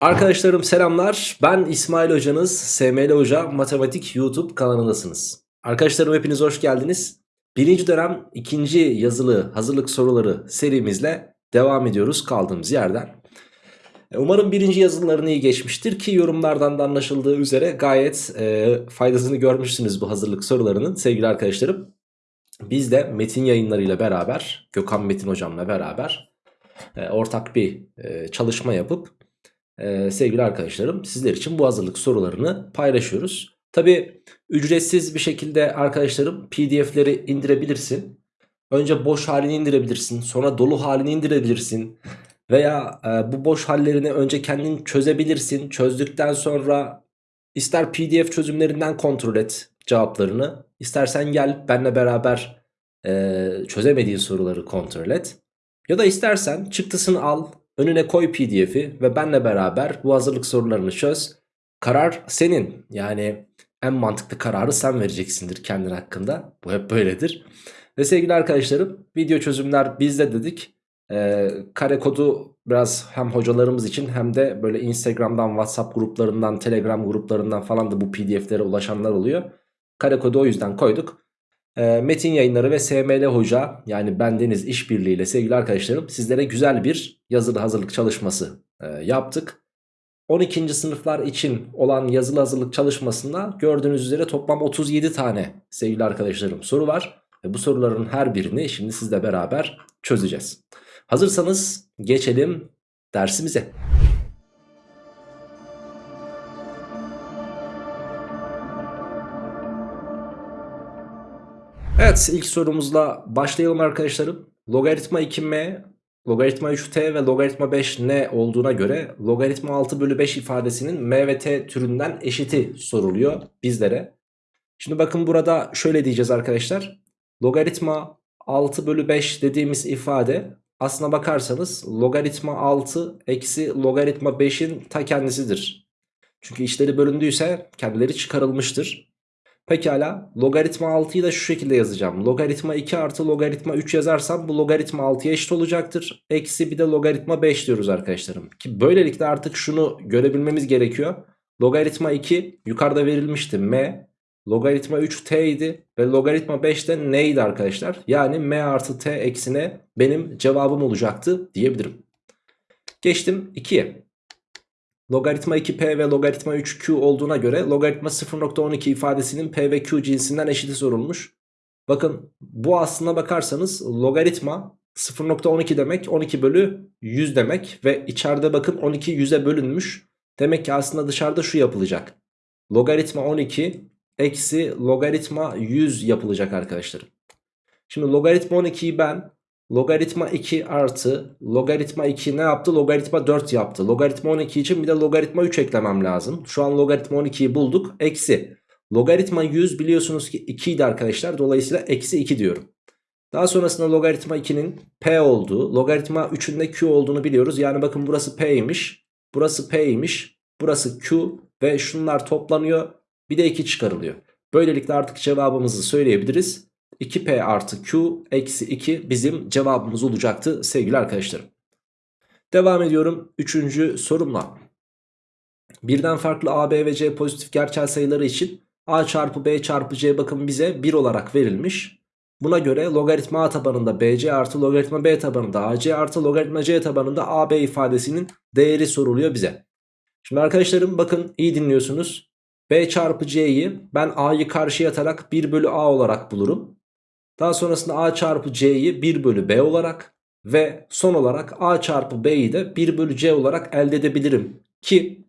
Arkadaşlarım selamlar. Ben İsmail Hocanız. SML Hoca Matematik YouTube kanalındasınız. Arkadaşlarım hepiniz hoş geldiniz. Birinci dönem ikinci yazılı hazırlık soruları serimizle devam ediyoruz kaldığımız yerden. E, umarım birinci yazılarını iyi geçmiştir ki yorumlardan da anlaşıldığı üzere gayet e, faydasını görmüşsünüz bu hazırlık sorularının sevgili arkadaşlarım. Biz de Metin yayınlarıyla beraber Gökhan Metin hocamla beraber e, ortak bir e, çalışma yapıp e, sevgili arkadaşlarım sizler için bu hazırlık sorularını paylaşıyoruz. Tabi ücretsiz bir şekilde arkadaşlarım pdf'leri indirebilirsin. Önce boş halini indirebilirsin sonra dolu halini indirebilirsin. Veya e, bu boş hallerini önce kendin çözebilirsin. Çözdükten sonra ister pdf çözümlerinden kontrol et cevaplarını. İstersen gel benle beraber e, çözemediğin soruları kontrol et. Ya da istersen çıktısını al Önüne koy pdf'i ve benle beraber bu hazırlık sorularını çöz. Karar senin. Yani en mantıklı kararı sen vereceksindir kendin hakkında. Bu hep böyledir. Ve sevgili arkadaşlarım video çözümler bizde dedik. Ee, kare kodu biraz hem hocalarımız için hem de böyle Instagram'dan, WhatsApp gruplarından, Telegram gruplarından falan da bu pdf'lere ulaşanlar oluyor. Kare kodu o yüzden koyduk. E, Metin yayınları ve SML Hoca yani bendeniz işbirliğiyle sevgili arkadaşlarım sizlere güzel bir yazılı hazırlık çalışması e, yaptık. 12. sınıflar için olan yazılı hazırlık çalışmasında gördüğünüz üzere toplam 37 tane sevgili arkadaşlarım soru var. Ve bu soruların her birini şimdi sizle beraber çözeceğiz. Hazırsanız geçelim dersimize. Evet ilk sorumuzla başlayalım arkadaşlarım. Logaritma 2m, logaritma 3t ve logaritma 5n olduğuna göre logaritma 6 bölü 5 ifadesinin m ve t türünden eşiti soruluyor bizlere. Şimdi bakın burada şöyle diyeceğiz arkadaşlar. Logaritma 6 bölü 5 dediğimiz ifade aslına bakarsanız logaritma 6 eksi logaritma 5'in ta kendisidir. Çünkü içleri bölündüyse kendileri çıkarılmıştır. Pekala logaritma 6'yı da şu şekilde yazacağım. Logaritma 2 artı logaritma 3 yazarsam bu logaritma 6'ya eşit olacaktır. Eksi bir de logaritma 5 diyoruz arkadaşlarım. Ki böylelikle artık şunu görebilmemiz gerekiyor. Logaritma 2 yukarıda verilmişti m. Logaritma 3 t idi ve logaritma 5 de neydi arkadaşlar? Yani m artı t eksine benim cevabım olacaktı diyebilirim. Geçtim 2'ye. Logaritma 2p ve logaritma 3q olduğuna göre logaritma 0.12 ifadesinin p ve q cinsinden eşiti sorulmuş. Bakın bu aslına bakarsanız logaritma 0.12 demek 12 bölü 100 demek ve içeride bakın 12 100'e bölünmüş. Demek ki aslında dışarıda şu yapılacak. Logaritma 12 eksi logaritma 100 yapılacak arkadaşlarım. Şimdi logaritma 12'yi ben Logaritma 2 artı logaritma 2 ne yaptı? Logaritma 4 yaptı. Logaritma 12 için bir de logaritma 3 eklemem lazım. Şu an logaritma 12'yi bulduk. Eksi. Logaritma 100 biliyorsunuz ki 2 idi arkadaşlar. Dolayısıyla eksi 2 diyorum. Daha sonrasında logaritma 2'nin p olduğu, logaritma 3'ün de q olduğunu biliyoruz. Yani bakın burası p'ymiş, burası p'ymiş, burası q ve şunlar toplanıyor. Bir de 2 çıkarılıyor. Böylelikle artık cevabımızı söyleyebiliriz. 2p artı q eksi 2 bizim cevabımız olacaktı sevgili arkadaşlarım. Devam ediyorum 3. sorumla. Birden farklı a, b ve c pozitif gerçel sayıları için a çarpı b çarpı c bakın bize 1 olarak verilmiş. Buna göre logaritma a tabanında bc artı logaritma b tabanında ac artı logaritma c tabanında ab ifadesinin değeri soruluyor bize. Şimdi arkadaşlarım bakın iyi dinliyorsunuz. b çarpı c'yi ben a'yı karşıya atarak 1 bölü a olarak bulurum. Daha sonrasında a çarpı c'yi 1 bölü b olarak ve son olarak a çarpı b'yi de 1 bölü c olarak elde edebilirim. Ki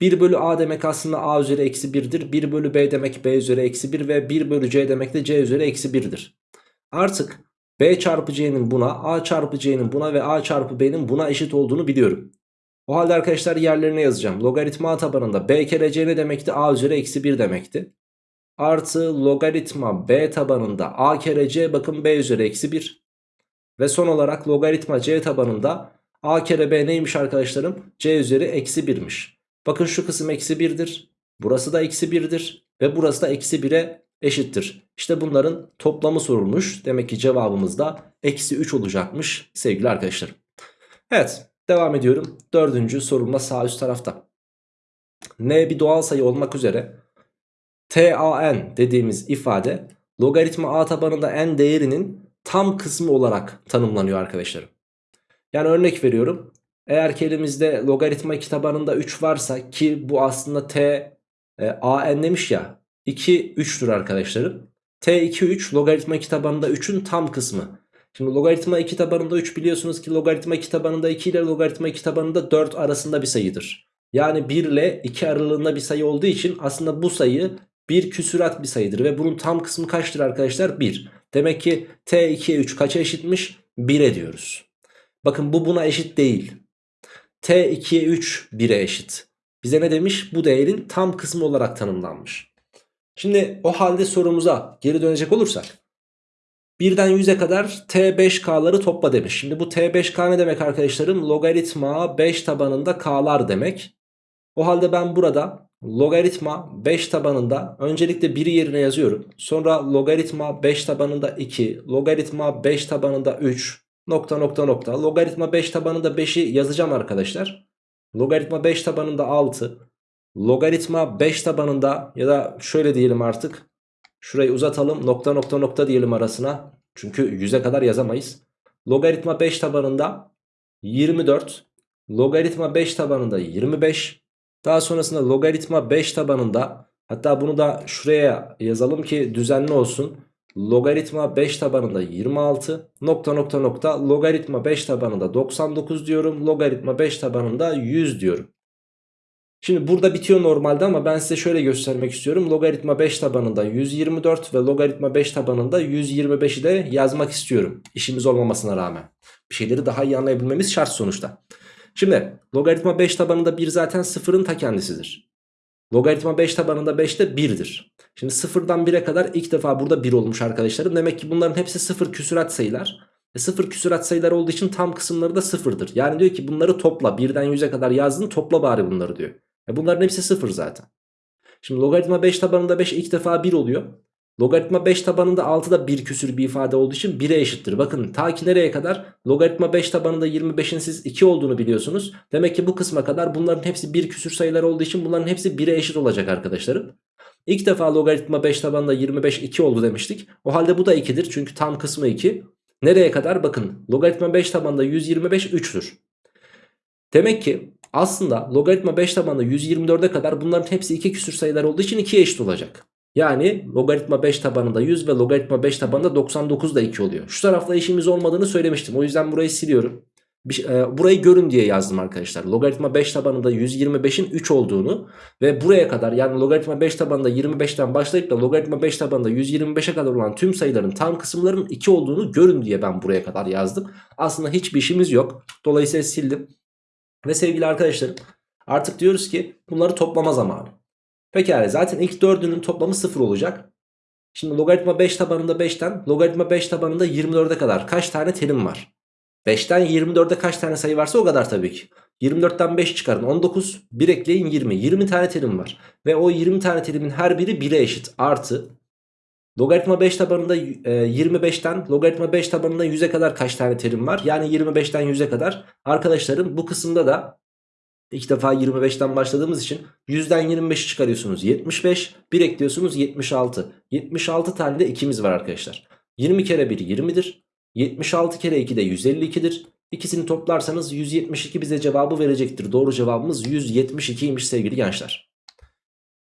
1 bölü a demek aslında a üzeri eksi 1'dir. 1 bölü b demek b üzeri eksi 1 ve 1 bölü c demek de c üzeri eksi 1'dir. Artık b çarpı c'nin buna, a çarpı c'nin buna ve a çarpı b'nin buna eşit olduğunu biliyorum. O halde arkadaşlar yerlerine yazacağım. Logaritma tabanında b kere c ne demekti? a üzeri eksi 1 demekti artı logaritma b tabanında a kere c bakın b üzeri eksi 1. Ve son olarak logaritma c tabanında a kere b neymiş arkadaşlarım? c üzeri eksi 1'miş. Bakın şu kısım eksi 1'dir. Burası da eksi 1'dir. Ve burası da eksi 1'e eşittir. İşte bunların toplamı sorulmuş. Demek ki cevabımız da eksi 3 olacakmış sevgili arkadaşlarım. Evet Devam ediyorum. Dördüncü sorumla sağ üst tarafta. N bir doğal sayı olmak üzere TAN dediğimiz ifade logaritma a tabanında n değerinin tam kısmı olarak tanımlanıyor arkadaşlarım. Yani örnek veriyorum. Eğer ki elimizde logaritma 2 tabanında 3 varsa ki bu aslında t e, a demiş ya 2 3'tür arkadaşlarım. t 2 3 logaritma 2 tabanında 3'ün tam kısmı. Şimdi logaritma 2 tabanında 3 biliyorsunuz ki logaritma 2 tabanında 2 ile logaritma 2 tabanında 4 arasında bir sayıdır. Yani 1 ile 2 aralığında bir sayı olduğu için aslında bu sayı bir küsurat bir sayıdır. Ve bunun tam kısmı kaçtır arkadaşlar? 1. Demek ki t 2'ye 3 kaça eşitmiş? 1'e diyoruz. Bakın bu buna eşit değil. t 2'ye 3 1'e eşit. Bize ne demiş? Bu değerin tam kısmı olarak tanımlanmış. Şimdi o halde sorumuza geri dönecek olursak. Birden 100'e kadar T5K'ları topla demiş. Şimdi bu T5K ne demek arkadaşlarım? Logaritma 5 tabanında K'lar demek. O halde ben burada logaritma 5 tabanında öncelikle 1'i yerine yazıyorum. Sonra logaritma 5 tabanında 2, logaritma 5 tabanında 3, nokta nokta nokta. Logaritma 5 tabanında 5'i yazacağım arkadaşlar. Logaritma 5 tabanında 6. Logaritma 5 tabanında ya da şöyle diyelim artık. Şurayı uzatalım nokta nokta nokta diyelim arasına. Çünkü 100'e kadar yazamayız. Logaritma 5 tabanında 24. Logaritma 5 tabanında 25. Daha sonrasında logaritma 5 tabanında hatta bunu da şuraya yazalım ki düzenli olsun. Logaritma 5 tabanında 26 nokta nokta nokta logaritma 5 tabanında 99 diyorum. Logaritma 5 tabanında 100 diyorum. Şimdi burada bitiyor normalde ama ben size şöyle göstermek istiyorum. Logaritma 5 tabanında 124 ve logaritma 5 tabanında 125'i de yazmak istiyorum. İşimiz olmamasına rağmen. Bir şeyleri daha iyi anlayabilmemiz şart sonuçta. Şimdi logaritma 5 tabanında 1 zaten sıfırın ta kendisidir. Logaritma 5 tabanında 5 de 1'dir. Şimdi sıfırdan 1'e kadar ilk defa burada 1 olmuş arkadaşlarım. Demek ki bunların hepsi sıfır küsurat sayılar. E sıfır küsurat sayılar olduğu için tam kısımları da sıfırdır. Yani diyor ki bunları topla. 1'den 100'e kadar yazdın topla bari bunları diyor. E bunların hepsi sıfır zaten. Şimdi logaritma 5 tabanında 5 ilk defa 1 oluyor. Logaritma 5 tabanında 6 da bir küsür bir ifade olduğu için 1'e eşittir. Bakın ta ki nereye kadar? Logaritma 5 tabanında 25'in siz 2 olduğunu biliyorsunuz. Demek ki bu kısma kadar bunların hepsi bir küsür sayılar olduğu için bunların hepsi 1'e eşit olacak arkadaşlarım. İlk defa logaritma 5 tabanında 25 2 oldu demiştik. O halde bu da 2'dir çünkü tam kısmı 2. Nereye kadar? Bakın logaritma 5 tabanında 125 3'tür. Demek ki aslında logaritma 5 tabanında 124'e kadar bunların hepsi 2 küsür sayılar olduğu için 2'ye eşit olacak. Yani logaritma 5 tabanında 100 ve logaritma 5 tabanında 99 da 2 oluyor. Şu tarafla işimiz olmadığını söylemiştim. O yüzden burayı siliyorum. Bir, e, burayı görün diye yazdım arkadaşlar. Logaritma 5 tabanında 125'in 3 olduğunu ve buraya kadar yani logaritma 5 tabanında 25'ten başlayıp da logaritma 5 tabanında 125'e kadar olan tüm sayıların tam kısımlarının 2 olduğunu görün diye ben buraya kadar yazdım. Aslında hiçbir işimiz yok. Dolayısıyla sildim. Ve sevgili arkadaşlarım artık diyoruz ki bunları toplama zamanı. Pekala zaten ilk dördünün toplamı 0 olacak. Şimdi logaritma 5 tabanında 5'ten logaritma 5 tabanında 24'e kadar kaç tane terim var? 5'ten 24'e kaç tane sayı varsa o kadar tabii ki. 24'ten 5 çıkarın 19 1 ekleyin 20 20 tane terim var. Ve o 20 tane terimin her biri 1'e eşit artı Logaritma 5 tabanında 25'ten logaritma 5 tabanında 100'e kadar kaç tane terim var? Yani 25'ten 100'e kadar. Arkadaşlarım bu kısımda da ilk defa 25'ten başladığımız için 100'den 25'i çıkarıyorsunuz 75. 1 ekliyorsunuz 76. 76 tane de 2'miz var arkadaşlar. 20 kere 1 20'dir. 76 kere 2 de 152'dir. İkisini toplarsanız 172 bize cevabı verecektir. Doğru cevabımız 172'ymiş sevgili gençler.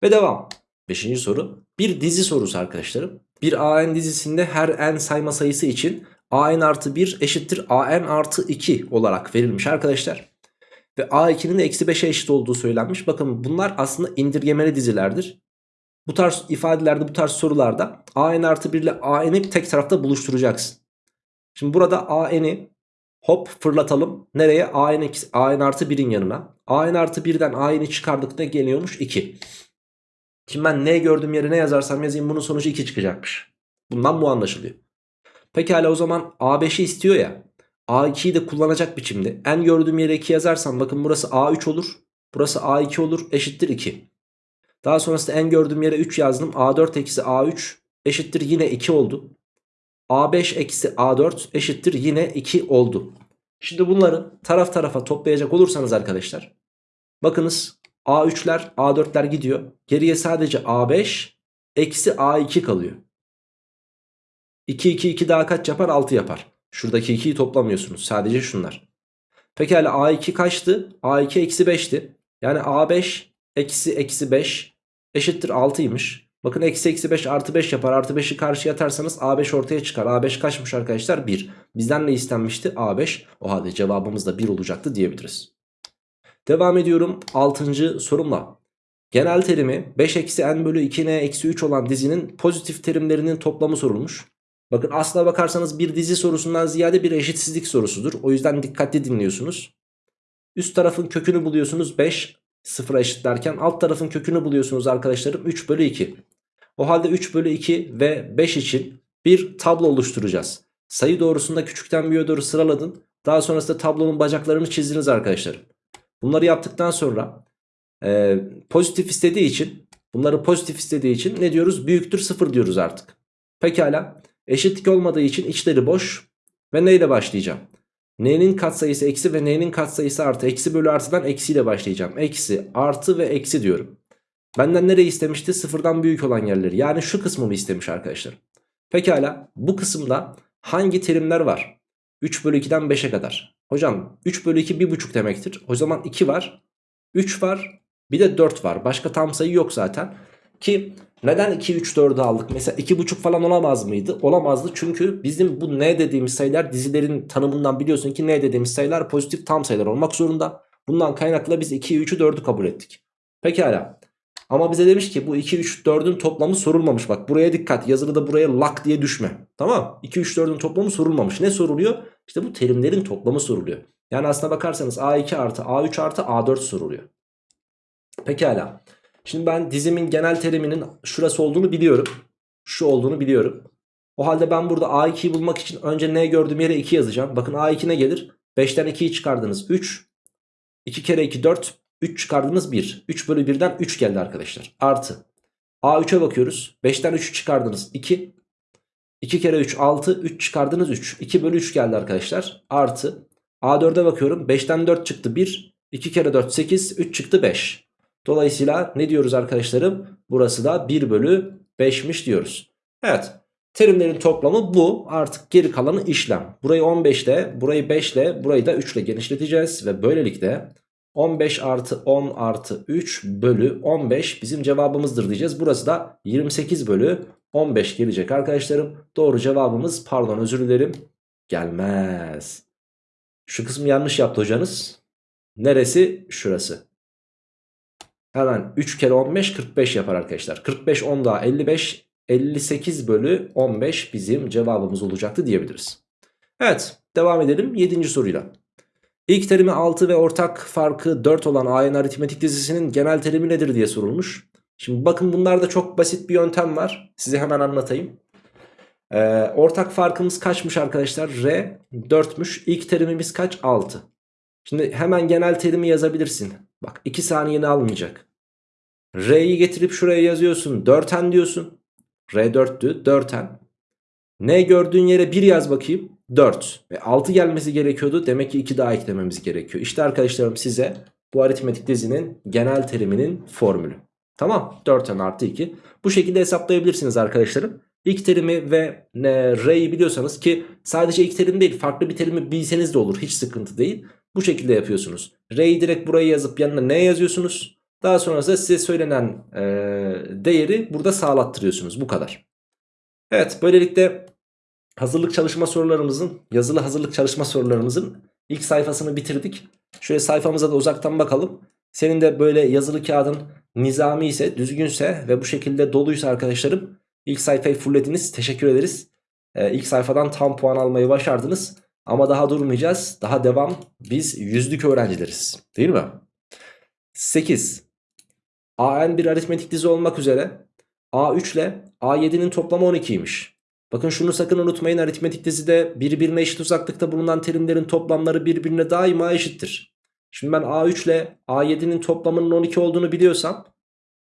Ve devam. Beşinci soru. Bir dizi sorusu arkadaşlarım. Bir AN dizisinde her n sayma sayısı için AN artı 1 eşittir AN artı 2 olarak verilmiş arkadaşlar. Ve A2'nin de eksi 5'e eşit olduğu söylenmiş. Bakın bunlar aslında indirgemeli dizilerdir. Bu tarz ifadelerde bu tarz sorularda AN artı 1 ile AN'i tek tarafta buluşturacaksın. Şimdi burada AN'i hop fırlatalım. Nereye? AN, AN artı 1'in yanına. AN artı 1'den AN'i çıkardık ne geliyormuş? 2. Şimdi ben ne gördüğüm yere ne yazarsam yazayım bunun sonucu 2 çıkacakmış. Bundan bu anlaşılıyor. Pekala o zaman A5'i istiyor ya. A2'yi de kullanacak biçimde. En gördüğüm yere 2 yazarsam bakın burası A3 olur. Burası A2 olur eşittir 2. Daha sonrasında en gördüğüm yere 3 yazdım. A4 eksi A3 eşittir yine 2 oldu. A5 eksi A4 eşittir yine 2 oldu. Şimdi bunları taraf tarafa toplayacak olursanız arkadaşlar. Bakınız A3'ler A4'ler gidiyor. Geriye sadece A5 eksi A2 kalıyor. 2 2 2 daha kaç yapar? 6 yapar. Şuradaki 2'yi toplamıyorsunuz. Sadece şunlar. Pekala A2 kaçtı? A2 eksi 5'ti. Yani A5 eksi eksi 5 eşittir 6'ymış. Bakın eksi eksi 5 artı 5 yapar. Artı 5'i karşıya atarsanız A5 ortaya çıkar. A5 kaçmış arkadaşlar? 1. Bizden ne istenmişti? A5. O halde cevabımız da 1 olacaktı diyebiliriz. Devam ediyorum 6. sorumla. Genel terimi 5 eksi n bölü 2n eksi 3 olan dizinin pozitif terimlerinin toplamı sorulmuş. Bakın aslına bakarsanız bir dizi sorusundan ziyade bir eşitsizlik sorusudur. O yüzden dikkatli dinliyorsunuz. Üst tarafın kökünü buluyorsunuz 5 sıfıra eşitlerken alt tarafın kökünü buluyorsunuz arkadaşlarım 3 bölü 2. O halde 3 bölü 2 ve 5 için bir tablo oluşturacağız. Sayı doğrusunda küçükten büyüğe doğru sıraladın. Daha sonrasında tablonun bacaklarını çizdiniz arkadaşlarım. Bunları yaptıktan sonra e, pozitif istediği için bunları pozitif istediği için ne diyoruz? Büyüktür 0 diyoruz artık. Pekala eşitlik olmadığı için içleri boş ve neyle başlayacağım? N'nin katsayısı eksi ve N'nin katsayısı artı. Eksi bölü artıdan eksiyle başlayacağım. Eksi artı ve eksi diyorum. Benden nereyi istemişti? Sıfırdan büyük olan yerleri. Yani şu kısmımı istemiş arkadaşlar. Pekala bu kısımda hangi terimler var? 3 bölü 2'den 5'e kadar. Hocam 3 bölü 2 1,5 demektir. O zaman 2 var. 3 var. Bir de 4 var. Başka tam sayı yok zaten. Ki neden 2, 3, 4'ü aldık? Mesela 2,5 falan olamaz mıydı? Olamazdı çünkü bizim bu n dediğimiz sayılar dizilerin tanımından biliyorsun ki n dediğimiz sayılar pozitif tam sayılar olmak zorunda. Bundan kaynaklı biz 2'yi 3'ü 4'ü kabul ettik. Pekala. Ama bize demiş ki bu 2, 3, 4'ün toplamı sorulmamış. Bak buraya dikkat. Yazılıda buraya lak diye düşme. Tamam 2, 3, 4'ün toplamı sorulmamış. Ne soruluyor? İşte bu terimlerin toplamı soruluyor. Yani aslına bakarsanız A2 artı A3 artı A4 soruluyor. Pekala. Şimdi ben dizimin genel teriminin şurası olduğunu biliyorum. Şu olduğunu biliyorum. O halde ben burada A2'yi bulmak için önce ne gördüğüm yere 2 yazacağım. Bakın A2 ne gelir? 5'ten 2'yi çıkardınız 3. 2 kere 2 4. 3 çıkardınız 1. 3 bölü 1'den 3 geldi arkadaşlar. Artı. A3'e bakıyoruz. 5'ten 3'ü çıkardınız 2. 2 kere 3 6. 3 çıkardınız 3. 2 bölü 3 geldi arkadaşlar. Artı. A4'e bakıyorum. 5'ten 4 çıktı 1. 2 kere 4 8. 3 çıktı 5. Dolayısıyla ne diyoruz arkadaşlarım? Burası da 1 bölü 5'miş diyoruz. Evet. Terimlerin toplamı bu. Artık geri kalanı işlem. Burayı 15 ile, burayı 5 ile, burayı da 3 ile genişleteceğiz. Ve böylelikle 15 artı 10 artı 3 bölü 15 bizim cevabımızdır diyeceğiz. Burası da 28 bölü 15 gelecek arkadaşlarım. Doğru cevabımız pardon özür dilerim gelmez. Şu kısmı yanlış yaptı hocanız. Neresi? Şurası. Hemen 3 kere 15 45 yapar arkadaşlar. 45 10 daha 55 58 bölü 15 bizim cevabımız olacaktı diyebiliriz. Evet devam edelim 7. soruyla. İlk terimi 6 ve ortak farkı 4 olan AN aritmetik dizisinin genel terimi nedir diye sorulmuş. Şimdi bakın bunlarda çok basit bir yöntem var. Size hemen anlatayım. Ee, ortak farkımız kaçmış arkadaşlar? R 4'müş. İlk terimimiz kaç? 6. Şimdi hemen genel terimi yazabilirsin. Bak 2 saniyeni almayacak. R'yi getirip şuraya yazıyorsun. 4n diyorsun. R 4'tü. 4n. Ne gördüğün yere 1 yaz bakayım. 4 ve 6 gelmesi gerekiyordu. Demek ki 2 daha eklememiz gerekiyor. İşte arkadaşlarım size bu aritmetik dizinin genel teriminin formülü. Tamam 4n artı 2. Bu şekilde hesaplayabilirsiniz arkadaşlarım. İlk terimi ve r'yi biliyorsanız ki sadece ilk terim değil farklı bir terimi bilseniz de olur. Hiç sıkıntı değil. Bu şekilde yapıyorsunuz. R'yi direkt buraya yazıp yanına ne yazıyorsunuz? Daha sonrasında size söylenen e, değeri burada sağlattırıyorsunuz. Bu kadar. Evet böylelikle hazırlık çalışma sorularımızın yazılı hazırlık çalışma sorularımızın ilk sayfasını bitirdik. Şöyle sayfamıza da uzaktan bakalım. Senin de böyle yazılı kağıdın nizami ise düzgünse ve bu şekilde doluysa arkadaşlarım ilk sayfayı fulllediniz. Teşekkür ederiz. Ee, ilk sayfadan tam puan almayı başardınız. Ama daha durmayacağız. Daha devam. Biz yüzlük öğrencileriz. Değil mi? 8. AN bir aritmetik dizi olmak üzere A3 ile A7'nin toplamı 12'ymiş. Bakın şunu sakın unutmayın aritmetik dizide birbirine eşit uzaklıkta bulunan terimlerin toplamları birbirine daima eşittir. Şimdi ben A3 ile A7'nin toplamının 12 olduğunu biliyorsam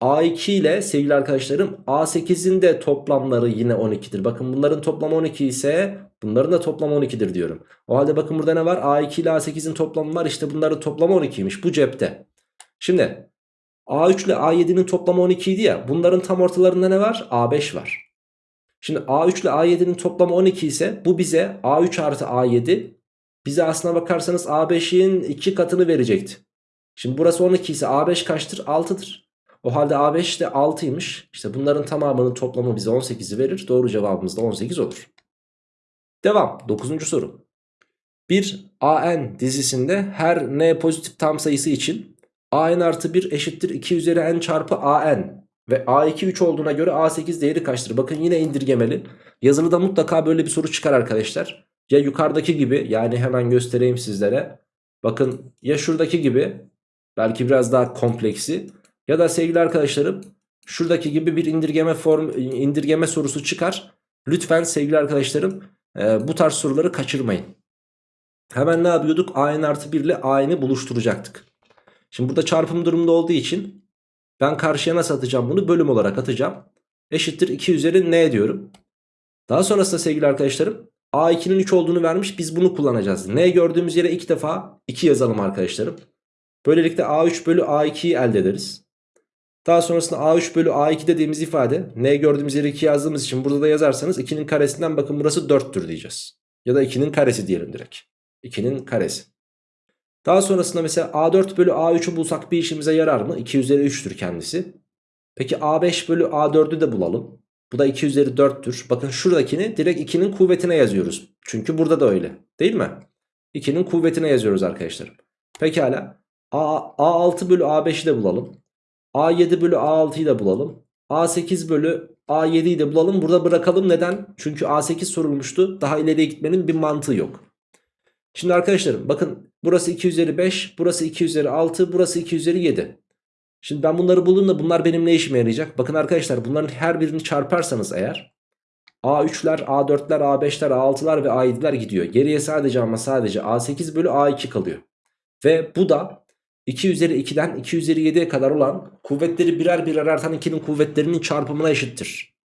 A2 ile sevgili arkadaşlarım A8'in de toplamları yine 12'dir. Bakın bunların toplamı 12 ise bunların da toplamı 12'dir diyorum. O halde bakın burada ne var? A2 ile A8'in toplamı var. İşte bunların toplamı 12'ymiş. Bu cepte. Şimdi A3 ile A7'nin toplamı 12 idi ya. Bunların tam ortalarında ne var? A5 var. Şimdi A3 ile A7'nin toplamı 12 ise bu bize A3 artı A7 bize aslına bakarsanız A5'in 2 katını verecekti. Şimdi burası 12 ise A5 kaçtır? 6'dır. O halde A5 de 6'ymış. İşte bunların tamamının toplamı bize 18'i verir. Doğru cevabımız da 18 olur. Devam. 9. soru. Bir AN dizisinde her n pozitif tam sayısı için AN artı 1 eşittir 2 üzeri n çarpı AN ve A2 3 olduğuna göre A8 değeri kaçtır? Bakın yine indirgemeli. Yazılıda mutlaka böyle bir soru çıkar arkadaşlar. Ya yukarıdaki gibi yani hemen göstereyim sizlere. Bakın ya şuradaki gibi belki biraz daha kompleksi ya da sevgili arkadaşlarım şuradaki gibi bir indirgeme form indirgeme sorusu çıkar. Lütfen sevgili arkadaşlarım e, bu tarz soruları kaçırmayın. Hemen ne yapıyorduk? A'nın artı 1 ile A'nı buluşturacaktık. Şimdi burada çarpım durumunda olduğu için ben karşıya nasıl atacağım bunu? Bölüm olarak atacağım. Eşittir 2 üzeri n diyorum. Daha sonrasında sevgili arkadaşlarım A2'nin 3 olduğunu vermiş. Biz bunu kullanacağız. N gördüğümüz yere ilk defa 2 yazalım arkadaşlarım. Böylelikle A3 bölü A2'yi elde ederiz. Daha sonrasında A3 bölü A2 dediğimiz ifade N gördüğümüz yere 2 yazdığımız için burada da yazarsanız 2'nin karesinden bakın burası 4'tür diyeceğiz. Ya da 2'nin karesi diyelim direkt. 2'nin karesi. Daha sonrasında mesela A4 bölü A3'ü bulsak bir işimize yarar mı? 2 üzeri 3'tür kendisi. Peki A5 bölü A4'ü de bulalım. Bu da 2 üzeri 4'tür. Bakın şuradakini direkt 2'nin kuvvetine yazıyoruz. Çünkü burada da öyle. Değil mi? 2'nin kuvvetine yazıyoruz arkadaşlarım. Pekala. A, A6 bölü A5'i de bulalım. A7 bölü A6'yı da bulalım. A8 bölü A7'yi de bulalım. Burada bırakalım. Neden? Çünkü A8 sorulmuştu. Daha ileriye gitmenin bir mantığı yok. Şimdi arkadaşlarım bakın burası 2 üzeri 5, burası 2 üzeri 6, burası 2 üzeri 7. Şimdi ben bunları buldum da bunlar benim ne işime yarayacak? Bakın arkadaşlar bunların her birini çarparsanız eğer A3'ler, A4'ler, A5'ler, A6'lar ve A7'ler gidiyor. Geriye sadece ama sadece A8 bölü A2 kalıyor. Ve bu da 2 üzeri 2'den 2 üzeri 7'ye kadar olan kuvvetleri birer birer artan 2'nin kuvvetlerinin çarpımına eşittir.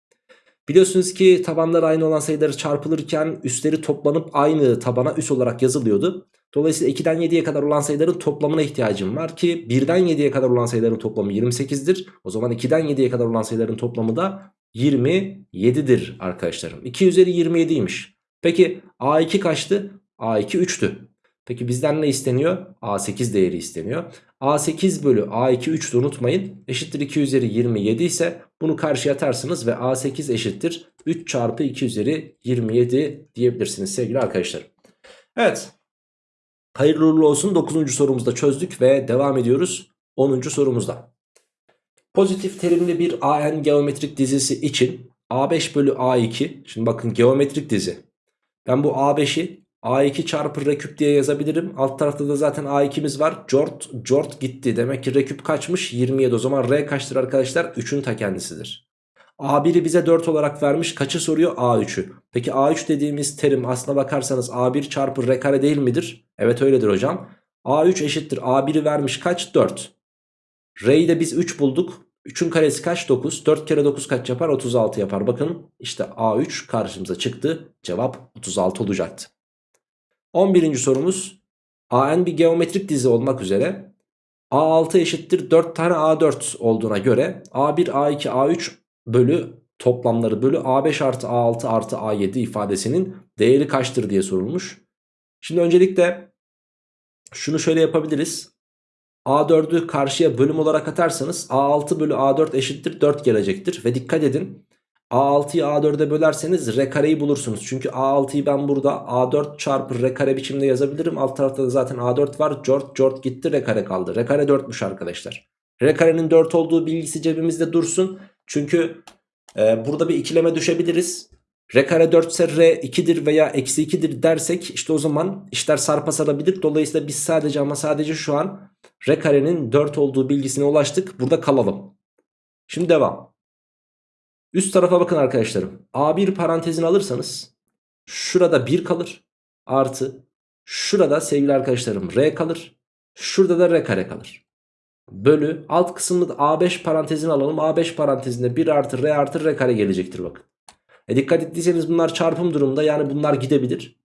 Biliyorsunuz ki tabanlar aynı olan sayıları çarpılırken üstleri toplanıp aynı tabana üs olarak yazılıyordu. Dolayısıyla 2'den 7'ye kadar olan sayıların toplamına ihtiyacım var ki 1'den 7'ye kadar olan sayıların toplamı 28'dir. O zaman 2'den 7'ye kadar olan sayıların toplamı da 27'dir arkadaşlarım. 2 üzeri 27'ymiş. Peki A2 kaçtı? A2 3'tü. Peki bizden ne isteniyor? A8 değeri isteniyor. A8 bölü A2 3'tü unutmayın. Eşittir 2 üzeri 27 ise bunu karşıya atarsınız ve A8 eşittir 3 çarpı 2 üzeri 27 diyebilirsiniz sevgili arkadaşlar. Evet. Hayırlı uğurlu olsun 9. sorumuzda çözdük ve devam ediyoruz 10. sorumuzda. Pozitif terimli bir AN geometrik dizisi için A5 bölü A2 şimdi bakın geometrik dizi. Ben bu A5'i A2 çarpı R küp diye yazabilirim. Alt tarafta da zaten A2'miz var. Jort, Jort gitti. Demek ki R küp kaçmış? 27. O zaman R kaçtır arkadaşlar? 3'ün ta kendisidir. A1'i bize 4 olarak vermiş. Kaçı soruyor? A3'ü. Peki A3 dediğimiz terim aslına bakarsanız A1 çarpı R kare değil midir? Evet öyledir hocam. A3 eşittir. A1'i vermiş kaç? 4. R'yi de biz 3 bulduk. 3'ün karesi kaç? 9. 4 kere 9 kaç yapar? 36 yapar. Bakın işte A3 karşımıza çıktı. Cevap 36 olacaktı. 11. sorumuz AN bir geometrik dizi olmak üzere A6 eşittir 4 tane A4 olduğuna göre A1, A2, A3 bölü toplamları bölü A5 artı A6 artı A7 ifadesinin değeri kaçtır diye sorulmuş. Şimdi öncelikle şunu şöyle yapabiliriz. A4'ü karşıya bölüm olarak atarsanız A6 bölü A4 eşittir 4 gelecektir. Ve dikkat edin A6'yı A4'e bölerseniz R kareyi bulursunuz. Çünkü A6'yı ben burada A4 çarpı R kare biçimde yazabilirim. Alt tarafta da zaten A4 var. Jort Jort gitti R kare kaldı. R kare 4'müş arkadaşlar. R karenin 4 olduğu bilgisi cebimizde dursun. Çünkü e, burada bir ikileme düşebiliriz. R kare 4 ise R 2'dir veya eksi 2'dir dersek işte o zaman işler sarpa sarabilir. Dolayısıyla biz sadece ama sadece şu an R karenin 4 olduğu bilgisine ulaştık. Burada kalalım. Şimdi devam. Üst tarafa bakın arkadaşlarım. A1 parantezini alırsanız şurada 1 kalır. Artı şurada sevgili arkadaşlarım R kalır. Şurada da R kare kalır. bölü alt kısmını da A5 parantezine alalım. A5 parantezinde 1 artı R artı R kare gelecektir bakın. E dikkat ettiyseniz bunlar çarpım durumda yani bunlar gidebilir.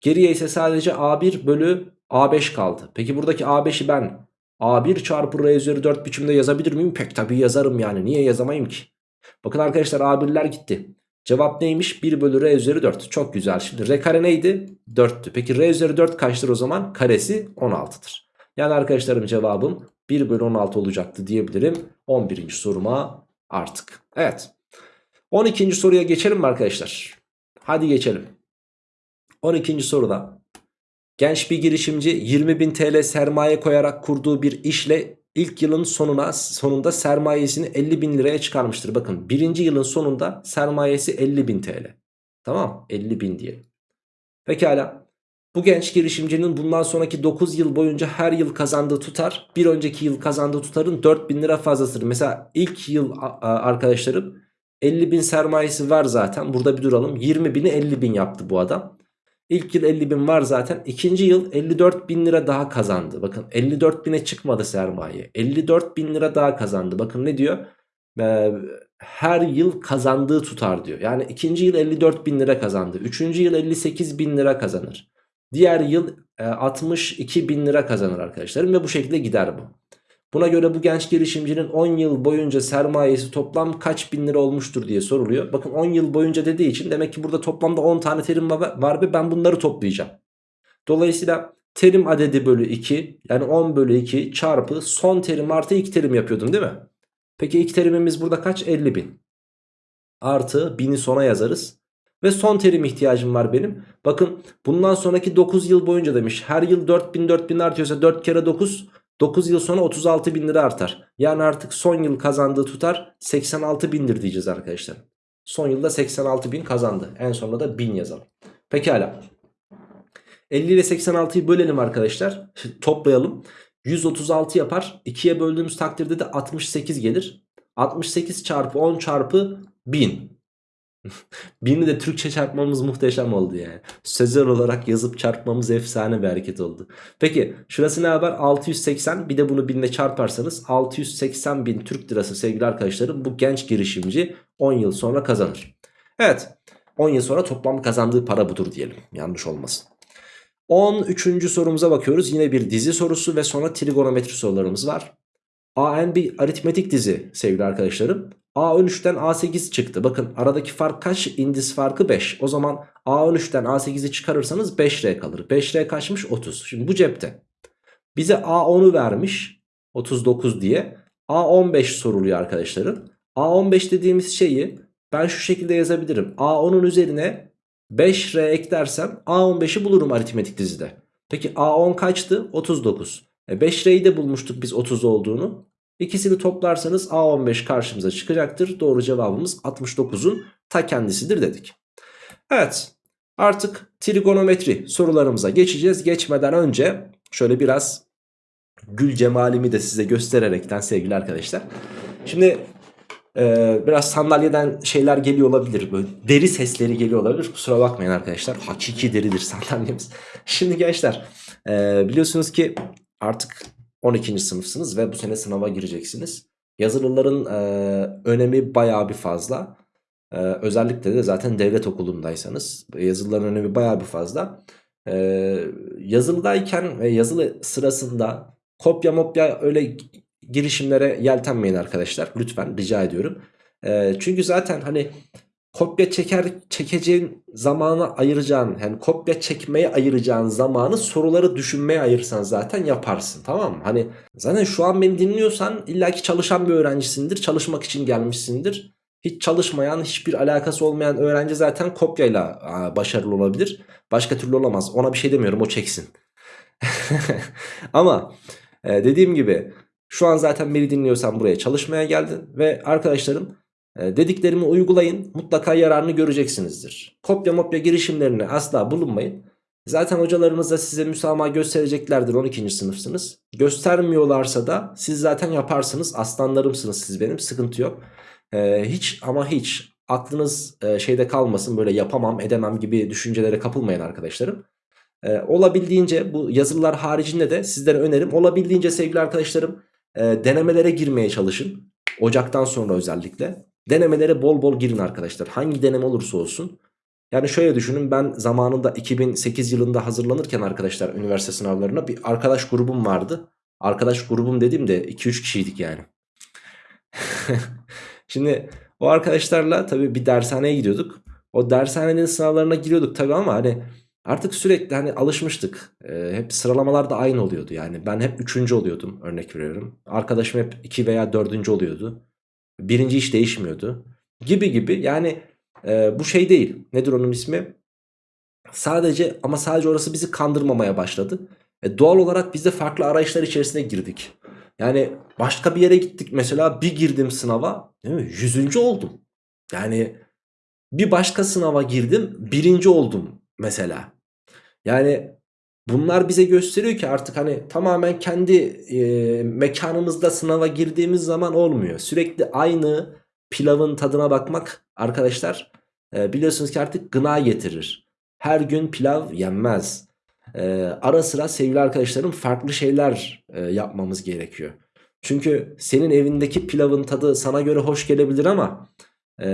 Geriye ise sadece A1 bölü A5 kaldı. Peki buradaki A5'i ben A1 çarpı R üzeri 4 biçimde yazabilir miyim? Pek tabii yazarım yani. Niye yazamayayım ki? Bakın arkadaşlar A1'ler gitti. Cevap neymiş? 1 bölü R üzeri 4. Çok güzel. Şimdi R kare neydi? 4'tü. Peki R üzeri 4 kaçtır o zaman? Karesi 16'dır. Yani arkadaşlarım cevabım 1 bölü 16 olacaktı diyebilirim. 11. soruma artık. Evet. 12. soruya geçelim mi arkadaşlar? Hadi geçelim. 12. soruda genç bir girişimci 20.000 TL sermaye koyarak kurduğu bir işle ilk yılın sonuna sonunda sermayesini 50.000 liraya çıkarmıştır. Bakın birinci yılın sonunda sermayesi 50.000 TL. Tamam 50.000 diye. Pekala. Bu genç girişimcinin bundan sonraki 9 yıl boyunca her yıl kazandığı tutar bir önceki yıl kazandığı tutarın 4000 lira fazlasıdır. Mesela ilk yıl arkadaşlarım 50 bin sermayesi var zaten burada bir duralım 20 bini 50 bin yaptı bu adam. İlk yıl 50 bin var zaten ikinci yıl 54 bin lira daha kazandı. Bakın 54 bine çıkmadı sermaye 54 bin lira daha kazandı. Bakın ne diyor? Ee, her yıl kazandığı tutar diyor. Yani ikinci yıl 54 bin lira kazandı. Üçüncü yıl 58 bin lira kazanır. Diğer yıl e, 62 bin lira kazanır arkadaşlarım ve bu şekilde gider bu. Buna göre bu genç girişimcinin 10 yıl boyunca sermayesi toplam kaç bin lira olmuştur diye soruluyor. Bakın 10 yıl boyunca dediği için demek ki burada toplamda 10 tane terim var ve ben bunları toplayacağım. Dolayısıyla terim adedi bölü 2 yani 10 bölü 2 çarpı son terim artı ilk terim yapıyordum değil mi? Peki ilk terimimiz burada kaç? 50 bin. Artı 1000'i sona yazarız. Ve son terim ihtiyacım var benim. Bakın bundan sonraki 9 yıl boyunca demiş. Her yıl 4000 4000 artıyorsa 4 kere 9 9 yıl sonra 36 bin lira artar. Yani artık son yıl kazandığı tutar 86 bindir diyeceğiz arkadaşlar. Son yılda 86 bin kazandı. En sonunda da 1000 yazalım. Pekala. 50 ile 86'yı bölelim arkadaşlar. Toplayalım. 136 yapar. 2'ye böldüğümüz takdirde de 68 gelir. 68 çarpı 10 çarpı 1000. Birini de Türkçe çarpmamız muhteşem oldu yani. Sözel olarak yazıp çarpmamız efsane bir hareket oldu. Peki şurası ne haber? 680 bir de bunu binle çarparsanız 680 bin Türk lirası sevgili arkadaşlarım bu genç girişimci 10 yıl sonra kazanır. Evet 10 yıl sonra toplam kazandığı para budur diyelim yanlış olmasın. 13. sorumuza bakıyoruz. Yine bir dizi sorusu ve sonra trigonometri sorularımız var. AN bir aritmetik dizi sevgili arkadaşlarım. A13'ten A8 çıktı. Bakın aradaki fark kaç? İndis farkı 5. O zaman A13'ten A8'i çıkarırsanız 5R kalır. 5R kaçmış? 30. Şimdi bu cepte. Bize A10'u vermiş. 39 diye. A15 soruluyor arkadaşlarım. A15 dediğimiz şeyi ben şu şekilde yazabilirim. A10'un üzerine 5R eklersem A15'i bulurum aritmetik dizide. Peki A10 kaçtı? 39. E 5R'yi de bulmuştuk biz 30 olduğunu. İkisini toplarsanız A15 karşımıza çıkacaktır. Doğru cevabımız 69'un ta kendisidir dedik. Evet artık trigonometri sorularımıza geçeceğiz. Geçmeden önce şöyle biraz gül cemalimi de size göstererekten sevgili arkadaşlar. Şimdi e, biraz sandalyeden şeyler geliyor olabilir. Böyle deri sesleri geliyor olabilir. Kusura bakmayın arkadaşlar. Hakiki deridir sandalyemiz. Şimdi gençler e, biliyorsunuz ki artık 12. sınıfsınız ve bu sene sınava gireceksiniz. Yazılıların e, önemi bayağı bir fazla. E, özellikle de zaten devlet okulundaysanız yazılıların önemi bayağı bir fazla. E, yazılıdayken ve yazılı sırasında kopya mopya öyle girişimlere yeltenmeyin arkadaşlar. Lütfen rica ediyorum. E, çünkü zaten hani kopya çeker çekeceğin zamanı ayıracağın yani kopya çekmeye ayıracağın zamanı soruları düşünmeye ayırsan zaten yaparsın tamam mı? Hani zaten şu an beni dinliyorsan illaki çalışan bir öğrencisindir çalışmak için gelmişsindir. Hiç çalışmayan hiçbir alakası olmayan öğrenci zaten kopyayla başarılı olabilir. Başka türlü olamaz ona bir şey demiyorum o çeksin. Ama e, dediğim gibi şu an zaten beni dinliyorsan buraya çalışmaya geldin ve arkadaşlarım dediklerimi uygulayın mutlaka yararını göreceksinizdir. Kopya mopya girişimlerine asla bulunmayın. Zaten hocalarınız da size müsamaha göstereceklerdir 12. sınıfsınız. Göstermiyorlarsa da siz zaten yaparsınız aslanlarımsınız siz benim sıkıntı yok. Ee, hiç ama hiç aklınız e, şeyde kalmasın böyle yapamam edemem gibi düşüncelere kapılmayın arkadaşlarım. Ee, olabildiğince bu yazılılar haricinde de sizlere önerim olabildiğince sevgili arkadaşlarım e, denemelere girmeye çalışın. Ocaktan sonra özellikle. Denemelere bol bol girin arkadaşlar. Hangi deneme olursa olsun. Yani şöyle düşünün ben zamanında 2008 yılında hazırlanırken arkadaşlar üniversite sınavlarına bir arkadaş grubum vardı. Arkadaş grubum dediğimde 2-3 kişiydik yani. Şimdi o arkadaşlarla tabii bir dershaneye gidiyorduk. O dershanenin sınavlarına giriyorduk tabii ama hani artık sürekli hani alışmıştık. Ee, hep sıralamalar da aynı oluyordu yani. Ben hep 3. oluyordum örnek veriyorum. Arkadaşım hep 2 veya 4. oluyordu. Birinci hiç değişmiyordu. Gibi gibi yani e, bu şey değil. Nedir onun ismi? Sadece ama sadece orası bizi kandırmamaya başladı. E, doğal olarak biz de farklı arayışlar içerisine girdik. Yani başka bir yere gittik mesela bir girdim sınava değil mi? Yüzüncü oldum. Yani bir başka sınava girdim birinci oldum mesela. Yani bunlar bize gösteriyor ki artık hani tamamen kendi e, mekanımızda sınava girdiğimiz zaman olmuyor. Sürekli aynı pilavın tadına bakmak arkadaşlar e, biliyorsunuz ki artık gına getirir. Her gün pilav yenmez. E, ara sıra sevgili arkadaşlarım farklı şeyler e, yapmamız gerekiyor. Çünkü senin evindeki pilavın tadı sana göre hoş gelebilir ama e,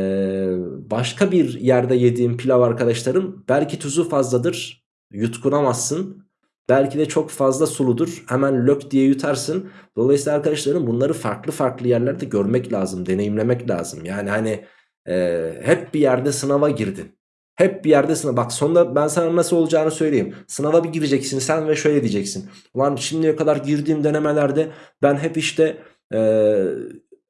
başka bir yerde yediğin pilav arkadaşlarım belki tuzu fazladır yutkunamazsın. Belki de çok fazla suludur hemen lök diye yutarsın. Dolayısıyla arkadaşlarım bunları farklı farklı yerlerde görmek lazım deneyimlemek lazım. Yani hani e, hep bir yerde sınava girdin. Hep bir yerde sınav. Bak sonunda ben sana nasıl olacağını söyleyeyim. Sınava bir gireceksin sen ve şöyle diyeceksin. Ulan şimdiye kadar girdiğim denemelerde ben hep işte e,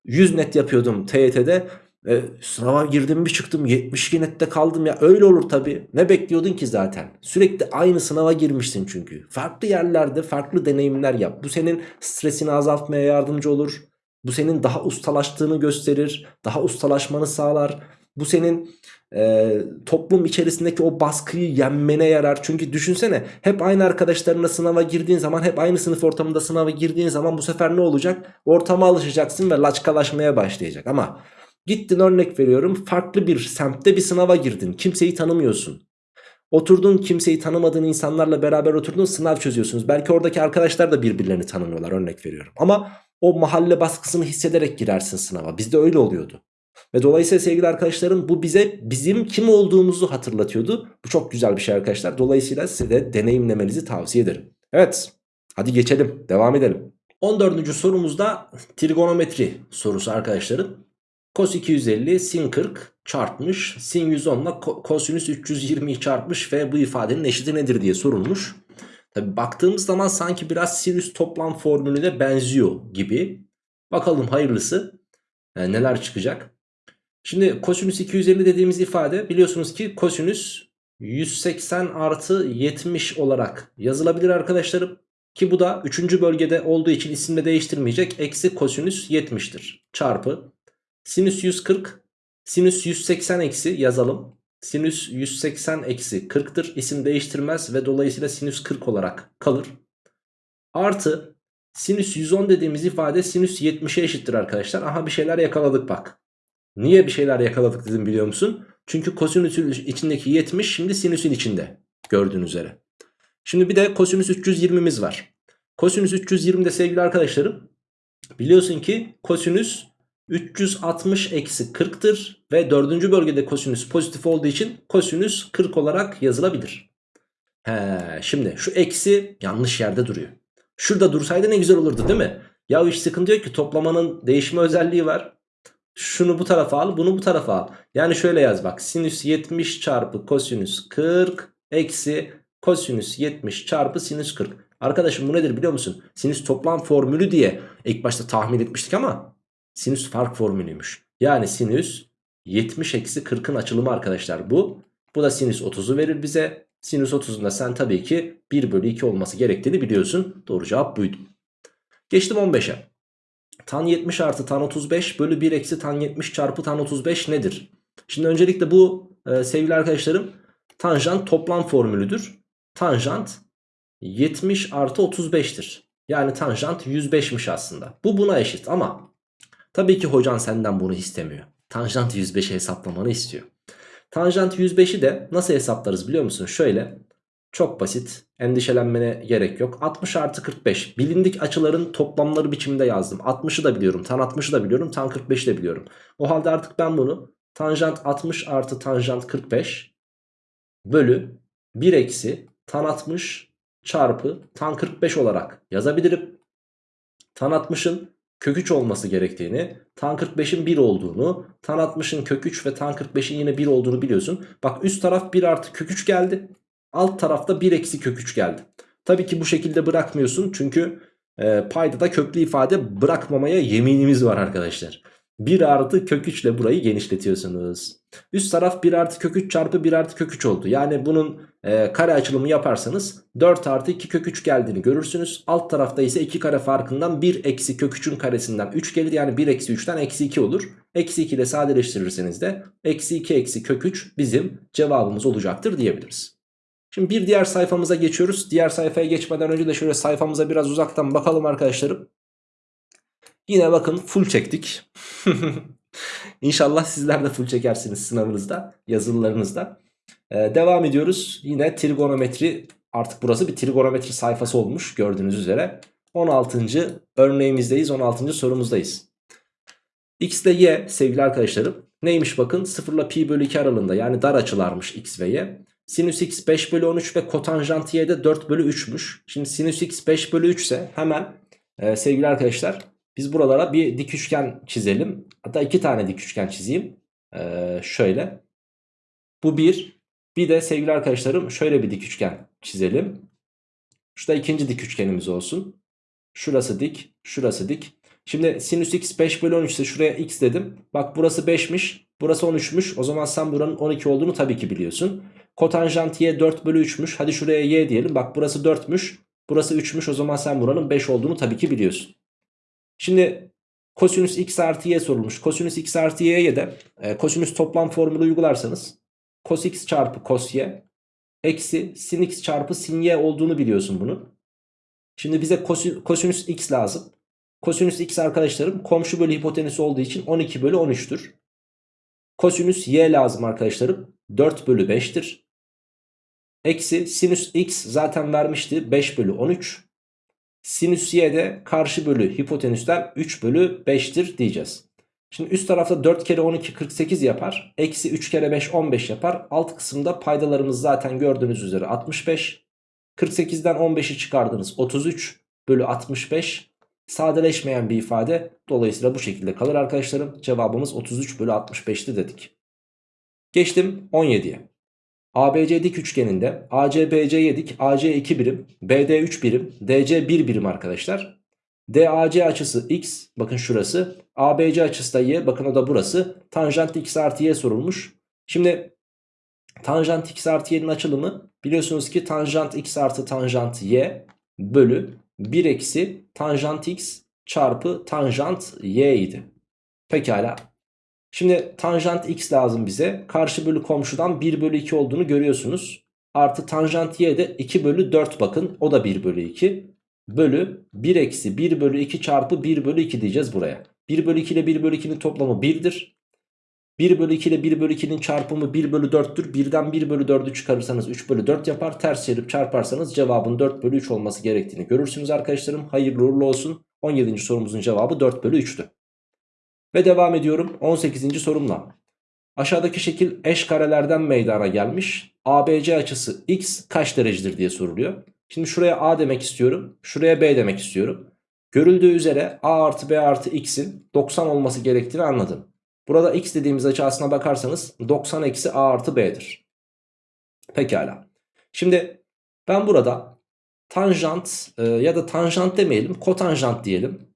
100 net yapıyordum TYT'de. E, sınava girdim bir çıktım 72 nette kaldım ya öyle olur tabi. Ne bekliyordun ki zaten? Sürekli aynı sınava girmişsin çünkü. Farklı yerlerde farklı deneyimler yap. Bu senin stresini azaltmaya yardımcı olur. Bu senin daha ustalaştığını gösterir. Daha ustalaşmanı sağlar. Bu senin e, toplum içerisindeki o baskıyı yenmene yarar. Çünkü düşünsene hep aynı arkadaşlarına sınava girdiğin zaman hep aynı sınıf ortamında sınava girdiğin zaman bu sefer ne olacak? Ortama alışacaksın ve laçkalaşmaya başlayacak. Ama gittin örnek veriyorum farklı bir semtte bir sınava girdin. Kimseyi tanımıyorsun. Oturdun kimseyi tanımadığın insanlarla beraber oturdun sınav çözüyorsunuz. Belki oradaki arkadaşlar da birbirlerini tanımıyorlar örnek veriyorum. Ama o mahalle baskısını hissederek girersin sınava. Bizde öyle oluyordu. Ve dolayısıyla sevgili arkadaşlarım bu bize bizim kim olduğumuzu hatırlatıyordu. Bu çok güzel bir şey arkadaşlar. Dolayısıyla size de deneyimlemenizi tavsiye ederim. Evet hadi geçelim devam edelim. 14. sorumuzda trigonometri sorusu arkadaşlarım. Cos 250 sin 40 çarpmış sin 110 ile kosinüs 320'yi çarpmış ve bu ifadenin eşiti nedir diye sorulmuş. Tabi baktığımız zaman sanki biraz sinüs toplam formülüne benziyor gibi. Bakalım hayırlısı yani neler çıkacak. Şimdi kosinüs 250 dediğimiz ifade biliyorsunuz ki kosinüs 180 artı 70 olarak yazılabilir arkadaşlarım. Ki bu da 3. bölgede olduğu için isimde değiştirmeyecek. Eksi kosinüs 70'tir. Çarpı sinüs 140 sinüs 180 eksi yazalım. Sinüs 180 eksi 40'tır. İsim değiştirmez ve dolayısıyla sinüs 40 olarak kalır. Artı sinüs 110 dediğimiz ifade sinüs 70'e eşittir arkadaşlar. Aha bir şeyler yakaladık bak. Niye bir şeyler yakaladık dedim biliyor musun? Çünkü kosinüsün içindeki 70 şimdi sinüsün içinde gördüğünüz üzere. Şimdi bir de kosinüs 320'miz var. Kosinüs 320 de sevgili arkadaşlarım biliyorsun ki kosinüs 360 eksi 40'tır ve dördüncü bölgede kosinüs pozitif olduğu için kosinüs 40 olarak yazılabilir. He, şimdi şu eksi yanlış yerde duruyor. Şurada dursaydı ne güzel olurdu değil mi? Ya hiç sıkıntı yok ki toplamanın değişme özelliği var. Şunu bu tarafa al bunu bu tarafa al. Yani şöyle yaz bak sinüs 70 çarpı kosinüs 40 eksi kosinüs 70 çarpı sinüs 40. Arkadaşım bu nedir biliyor musun? Sinüs toplam formülü diye ilk başta tahmin etmiştik ama sinüs fark formülüymüş. Yani sinüs 70 eksi 40'ın açılımı arkadaşlar bu. Bu da sinüs 30'u verir bize. Sinüs 30'un da sen tabii ki 1 bölü 2 olması gerektiğini biliyorsun. Doğru cevap buydu. Geçtim 15'e. Tan 70 artı tan 35 bölü 1 eksi tan 70 çarpı tan 35 nedir? Şimdi öncelikle bu e, sevgili arkadaşlarım tanjant toplam formülüdür. Tanjant 70 artı 35'tir. Yani tanjant 105'miş aslında. Bu buna eşit ama tabii ki hocan senden bunu istemiyor. Tanjant 105'i hesaplamanı istiyor. Tanjant 105'i de nasıl hesaplarız biliyor musun? Şöyle Çok basit. Endişelenmene gerek yok. 60 artı 45. Bilindik açıların toplamları biçiminde yazdım. 60'ı da biliyorum. Tan 60'ı da biliyorum. Tan 45'i de biliyorum. O halde artık ben bunu tanjant 60 artı tanjant 45 bölü 1 eksi tan 60 çarpı tan 45 olarak yazabilirim. Tan 60'ın kök 3 olması gerektiğini, tan 45'in 1 olduğunu, tan 60'ın kök 3 ve tan 45'in yine 1 olduğunu biliyorsun. Bak üst taraf 1 artı kök 3 geldi. Alt tarafta 1 eksi kök 3 geldi. Tabii ki bu şekilde bırakmıyorsun çünkü e, paydada köklü ifade bırakmamaya yeminimiz var arkadaşlar. 1 artı kök 3 ile burayı genişletiyorsunuz. Üst taraf 1 artı kök 3 çarpı 1 artı kök 3 oldu. Yani bunun e, kare açılımı yaparsanız 4 artı 2 kök 3 geldiğini görürsünüz. Alt tarafta ise 2 kare farkından 1 eksi kök 3'ün karesinden 3 gelir. Yani 1 eksi 3'ten eksi 2 olur. Eksi 2 ile sadeleştirirseniz de eksi 2 eksi kök 3 bizim cevabımız olacaktır diyebiliriz. Şimdi bir diğer sayfamıza geçiyoruz. Diğer sayfaya geçmeden önce de şöyle sayfamıza biraz uzaktan bakalım arkadaşlarım. Yine bakın full çektik. İnşallah sizler de full çekersiniz sınavınızda, yazılılarınızda. Ee, devam ediyoruz. Yine trigonometri artık burası bir trigonometri sayfası olmuş gördüğünüz üzere. 16. örneğimizdeyiz, 16. sorumuzdayız. X ile Y sevgili arkadaşlarım neymiş bakın 0 ile pi bölü 2 aralığında yani dar açılarmış X ve Y. Sinüs X 5 bölü 13 ve kotanjant Y de 4 bölü 3'müş. Şimdi sinüs X 5 bölü 3 ise hemen e, sevgili arkadaşlar biz buralara bir dik üçgen çizelim. Hatta iki tane dik üçgen çizeyim. Ee, şöyle. Bu bir. Bir de sevgili arkadaşlarım şöyle bir dik üçgen çizelim. Şurada ikinci dik üçgenimiz olsun. Şurası dik. Şurası dik. Şimdi sinüs x 5 bölü 13 ise şuraya x dedim. Bak burası 5'miş. Burası 13'müş. O zaman sen buranın 12 olduğunu tabii ki biliyorsun. Kotanjant y 4 bölü 3'müş. Hadi şuraya y diyelim. Bak burası 4'müş. Burası 3'müş. O zaman sen buranın 5 olduğunu tabii ki biliyorsun. Şimdi kosinüs x artı y sorulmuş. Kosinüs x artı y'ye de e, kosinüs toplam formülü uygularsanız cos x çarpı cos y eksi sin x çarpı sin y olduğunu biliyorsun bunun. Şimdi bize kosinüs x lazım. Kosinüs x arkadaşlarım komşu bölü hipotenüs olduğu için 12 bölü 13'tür. Kosinüs y lazım arkadaşlarım 4 bölü 5'tir. Eksi sinüs x zaten vermişti 5 bölü 13. Sinüs y de karşı bölü hipotenüsten 3 bölü 5'tir diyeceğiz. Şimdi üst tarafta 4 kere 12 48 yapar. Eksi 3 kere 5 15 yapar. Alt kısımda paydalarımız zaten gördüğünüz üzere 65. 48'den 15'i çıkardınız 33 bölü 65. Sadeleşmeyen bir ifade. Dolayısıyla bu şekilde kalır arkadaşlarım. Cevabımız 33 bölü 65'ti dedik. Geçtim 17'ye. ABC dik üçgeninde ACBC'ye dik AC 2 birim, BD 3 birim, DC 1 birim arkadaşlar. DAC açısı x bakın şurası. ABC açısı da y bakın o da burası. Tanjant x artı y sorulmuş. Şimdi tanjant x artı y'nin açılımı biliyorsunuz ki tanjant x artı tanjant y bölü 1 eksi tanjant x çarpı tanjant y idi. Pekala Şimdi tanjant x lazım bize. Karşı bölü komşudan 1 bölü 2 olduğunu görüyorsunuz. Artı tanjant y de 2 bölü 4 bakın. O da 1 bölü 2. Bölü 1 eksi 1 bölü 2 çarpı 1 bölü 2 diyeceğiz buraya. 1 bölü 2 ile 1 bölü 2'nin toplamı 1'dir. 1 bölü 2 ile 1 bölü 2'nin çarpımı 1 bölü 4'tür. 1'den 1 bölü 4'ü çıkarırsanız 3 bölü 4 yapar. Ters çevirip çarparsanız cevabın 4 bölü 3 olması gerektiğini görürsünüz arkadaşlarım. Hayırlı uğurlu olsun. 17. sorumuzun cevabı 4 bölü 3'tü. Ve devam ediyorum 18. sorumla. Aşağıdaki şekil eş karelerden meydana gelmiş. ABC açısı x kaç derecedir diye soruluyor. Şimdi şuraya A demek istiyorum. Şuraya B demek istiyorum. Görüldüğü üzere A artı B artı x'in 90 olması gerektiğini anladım. Burada x dediğimiz açı aslına bakarsanız 90 eksi A artı B'dir. Pekala. Şimdi ben burada tanjant e, ya da tanjant demeyelim kotanjant diyelim.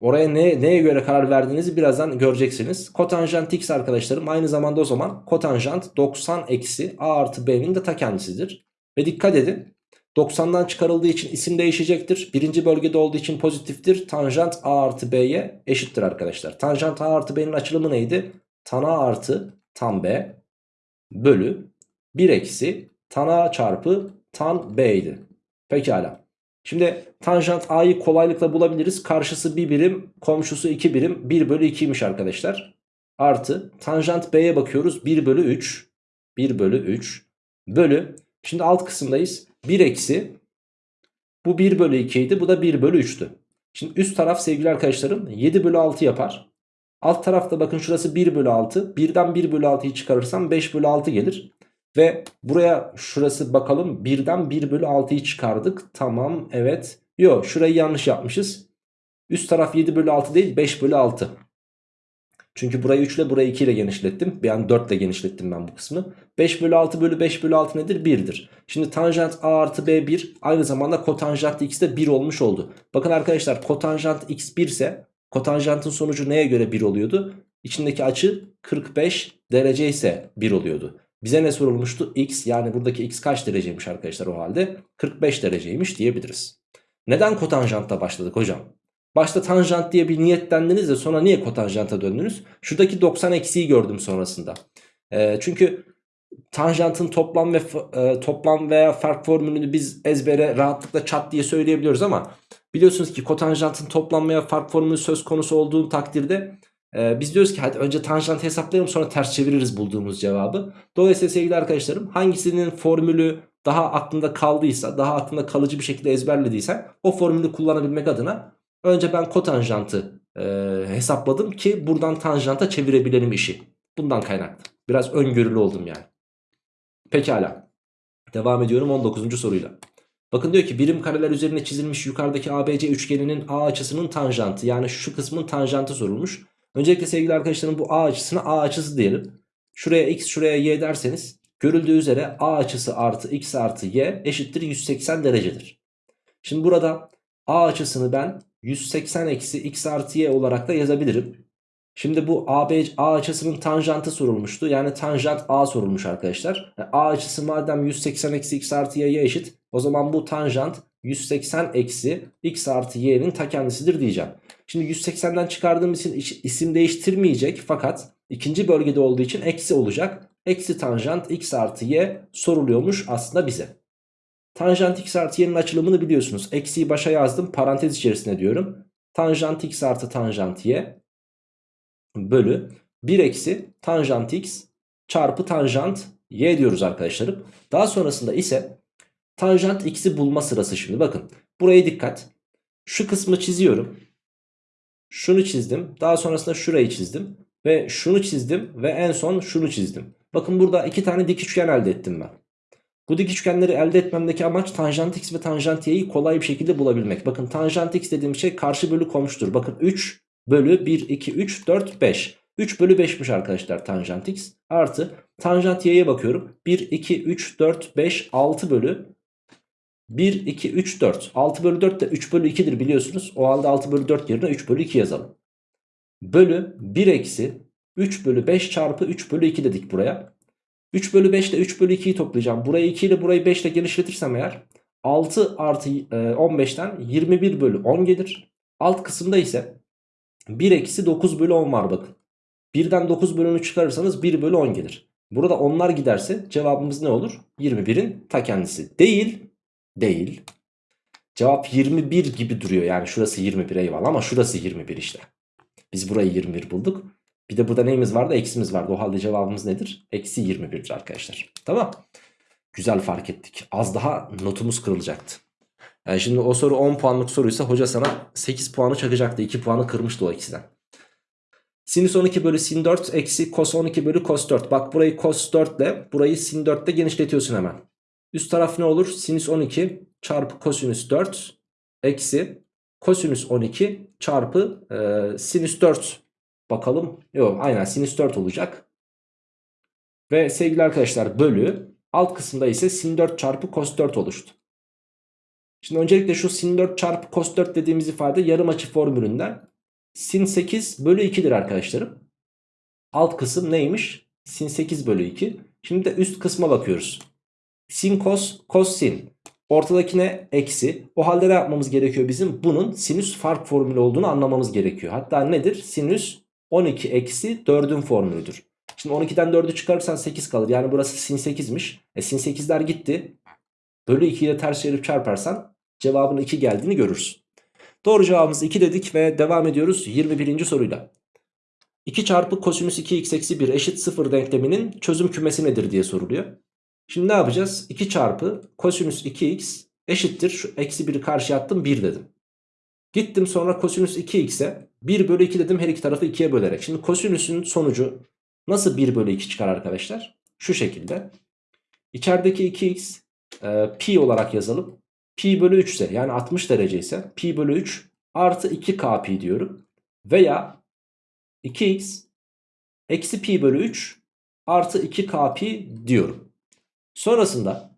Oraya ne, neye göre karar verdiğinizi birazdan göreceksiniz. Kotanjant x arkadaşlarım aynı zamanda o zaman kotanjant 90 eksi a artı b'nin de ta kendisidir. Ve dikkat edin 90'dan çıkarıldığı için isim değişecektir. Birinci bölgede olduğu için pozitiftir. Tanjant a artı b'ye eşittir arkadaşlar. Tanjant a artı b'nin açılımı neydi? Tan a artı tan b bölü 1 eksi tan a çarpı tan b idi. Pekala. Şimdi tanjant a'yı kolaylıkla bulabiliriz. Karşısı 1 birim, komşusu 2 birim. 1 bölü 2'ymiş arkadaşlar. Artı tanjant b'ye bakıyoruz. 1 bölü 3. 1 bölü 3 bölü. Şimdi alt kısımdayız. 1 eksi bu 1 bölü 2 idi bu da 1 bölü 3'tü. Şimdi üst taraf sevgili arkadaşlarım 7 bölü 6 yapar. Alt tarafta bakın şurası 1 bölü 6. 1'den 1 bölü 6'yı çıkarırsam 5 bölü 6 gelir. Ve buraya şurası bakalım 1'den 1 bölü 6'yı çıkardık. Tamam evet. Yok şurayı yanlış yapmışız. Üst taraf 7 bölü 6 değil 5 bölü 6. Çünkü burayı 3 ile burayı 2 ile genişlettim. An 4 ile genişlettim ben bu kısmı. 5 bölü 6 bölü 5 bölü 6 nedir? 1'dir. Şimdi tanjant a artı b 1 aynı zamanda kotanjant x de 1 olmuş oldu. Bakın arkadaşlar kotanjant x 1 ise kotanjantın sonucu neye göre 1 oluyordu? İçindeki açı 45 derece ise 1 oluyordu. Bize ne sorulmuştu? X yani buradaki x kaç dereceymiş arkadaşlar o halde? 45 dereceymiş diyebiliriz. Neden kotanjantta başladık hocam? Başta tanjant diye bir niyetlendiniz de sonra niye kotanjanta döndünüz? Şuradaki 90 eksiği gördüm sonrasında. E, çünkü tanjantın toplam ve e, toplam veya fark formülünü biz ezbere rahatlıkla çat diye söyleyebiliyoruz ama biliyorsunuz ki kotanjantın toplam veya fark formülü söz konusu olduğu takdirde e, biz diyoruz ki hadi önce tanjant hesaplayalım sonra ters çeviririz bulduğumuz cevabı. Dolayısıyla sevgili arkadaşlarım hangisinin formülü daha aklında kaldıysa daha aklında kalıcı bir şekilde ezberlediysen o formülü kullanabilmek adına Önce ben kotanjantı e, hesapladım ki buradan tanjanta çevirebilelim işi. Bundan kaynaklı. Biraz öngörülü oldum yani. Pekala. Devam ediyorum 19. soruyla. Bakın diyor ki birim kareler üzerine çizilmiş yukarıdaki ABC üçgeninin A açısının tanjantı yani şu kısmın tanjantı sorulmuş. Öncelikle sevgili arkadaşlarım bu A açısına A açısı diyelim. Şuraya X şuraya Y derseniz görüldüğü üzere A açısı artı X artı Y eşittir 180 derecedir. Şimdi burada A açısını ben 180 eksi x artı y olarak da yazabilirim. Şimdi bu AB, A açısının tanjantı sorulmuştu. Yani tanjant A sorulmuş arkadaşlar. A açısı madem 180 eksi x artı y'ye eşit. O zaman bu tanjant 180 eksi x artı y'nin ta kendisidir diyeceğim. Şimdi 180'den çıkardığım için isim değiştirmeyecek. Fakat ikinci bölgede olduğu için eksi olacak. Eksi tanjant x artı y soruluyormuş aslında bize. Tanjant x artı y'nin açılımını biliyorsunuz. Eksiyi başa yazdım parantez içerisine diyorum. Tanjant x artı tanjant y bölü 1 eksi tanjant x çarpı tanjant y diyoruz arkadaşlarım. Daha sonrasında ise tanjant x'i bulma sırası şimdi bakın. Buraya dikkat. Şu kısmı çiziyorum. Şunu çizdim. Daha sonrasında şurayı çizdim. Ve şunu çizdim ve en son şunu çizdim. Bakın burada iki tane dik üçgen elde ettim ben. Bu dik üçgenleri elde etmemdeki amaç tanjant x ve tanjant y'yi kolay bir şekilde bulabilmek. Bakın tanjant x dediğim şey karşı bölü komşudur. Bakın 3 bölü 1, 2, 3, 4, 5. 3 bölü 5'miş arkadaşlar tanjant x. Artı tanjant y'ye bakıyorum. 1, 2, 3, 4, 5, 6 bölü 1, 2, 3, 4. 6 bölü 4 de 3 bölü 2'dir biliyorsunuz. O halde 6 bölü 4 yerine 3 bölü 2 yazalım. Bölü 1 eksi 3 bölü 5 çarpı 3 bölü 2 dedik buraya. 3 bölü 5 ile 3 bölü 2'yi toplayacağım. Burayı 2 ile burayı 5 ile genişletirsem eğer 6 artı 15'ten 21 bölü 10 gelir. Alt kısımda ise 1 eksi 9 bölü 10 var bakın. 1'den 9 bölünü çıkarırsanız 1 bölü 10 gelir. Burada onlar giderse cevabımız ne olur? 21'in ta kendisi. Değil. Değil. Cevap 21 gibi duruyor. Yani şurası 21 eyvallah ama şurası 21 işte. Biz burayı 21 bulduk. Bir de burada neyimiz vardı? Eksimiz vardı. O halde cevabımız nedir? Eksi 21'dir arkadaşlar. Tamam. Güzel fark ettik. Az daha notumuz kırılacaktı. Yani şimdi o soru 10 puanlık soruysa hoca sana 8 puanı çakacaktı. 2 puanı kırmıştı o ikisinden. Sinüs 12 bölü sin 4 eksi cos 12 bölü cos 4. Bak burayı cos 4 ile burayı sin 4 ile genişletiyorsun hemen. Üst taraf ne olur? Sinüs 12 çarpı kosinüs 4 eksi kosinüs 12 çarpı e, sinüs 4 Bakalım. Yok aynen sinüs 4 olacak. Ve sevgili arkadaşlar bölü alt kısımda ise sin 4 çarpı cos 4 oluştu. Şimdi öncelikle şu sin 4 çarpı cos 4 dediğimiz ifade yarım açı formülünden sin 8 bölü 2'dir arkadaşlarım. Alt kısım neymiş? Sin 8 bölü 2. Şimdi de üst kısma bakıyoruz. Sin cos, cos sin. Ortadakine eksi. O halde ne yapmamız gerekiyor bizim? Bunun sinüs fark formülü olduğunu anlamamız gerekiyor. Hatta nedir? Sinüs 12 eksi 4'ün formülüdür. Şimdi 12'den 4'ü çıkarırsan 8 kalır. Yani burası sin 8'miş. E sin 8'ler gitti. Bölü 2 ile ters çevirip çarparsan cevabın 2 geldiğini görürsün. Doğru cevabımız 2 dedik ve devam ediyoruz 21. soruyla. 2 çarpı kosinüs 2x eksi 1 eşit 0 denkleminin çözüm kümesi nedir diye soruluyor. Şimdi ne yapacağız? 2 çarpı kosinüs 2x eşittir. Şu eksi 1'i karşıya attım 1 dedim. Gittim sonra kosinüs 2x'e 1 bölü 2 dedim her iki tarafı 2'ye bölerek. Şimdi kosinüsün sonucu nasıl 1 bölü 2 çıkar arkadaşlar? Şu şekilde. İçerideki 2x e, pi olarak yazalım. Pi bölü 3 ise yani 60 derece ise pi bölü 3 artı 2k pi diyorum. Veya 2x eksi pi bölü 3 artı 2k pi diyorum. Sonrasında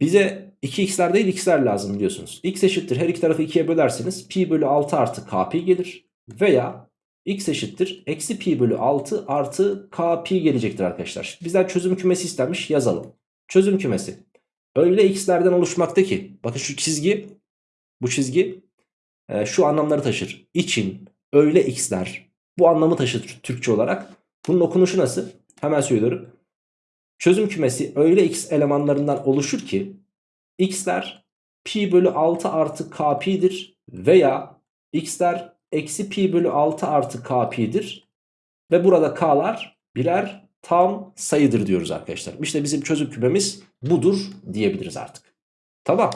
bize 2x'ler değil x'ler lazım biliyorsunuz. x eşittir her iki tarafı 2'ye bölerseniz pi bölü 6 artı k pi gelir. Veya x eşittir eksi pi bölü 6 artı k pi gelecektir arkadaşlar. Bizden çözüm kümesi istenmiş yazalım. Çözüm kümesi. Öyle x'lerden oluşmakta ki bakın şu çizgi bu çizgi e, şu anlamları taşır. İçin öyle x'ler bu anlamı taşır Türkçe olarak. Bunun okunuşu nasıl? Hemen söylüyorum. Çözüm kümesi öyle x elemanlarından oluşur ki x'ler pi bölü 6 artı k pi'dir veya x'ler eksi pi bölü 6 artı k pi'dir ve burada k'lar birer tam sayıdır diyoruz arkadaşlar. İşte bizim çözüm kümemiz budur diyebiliriz artık. Tamam.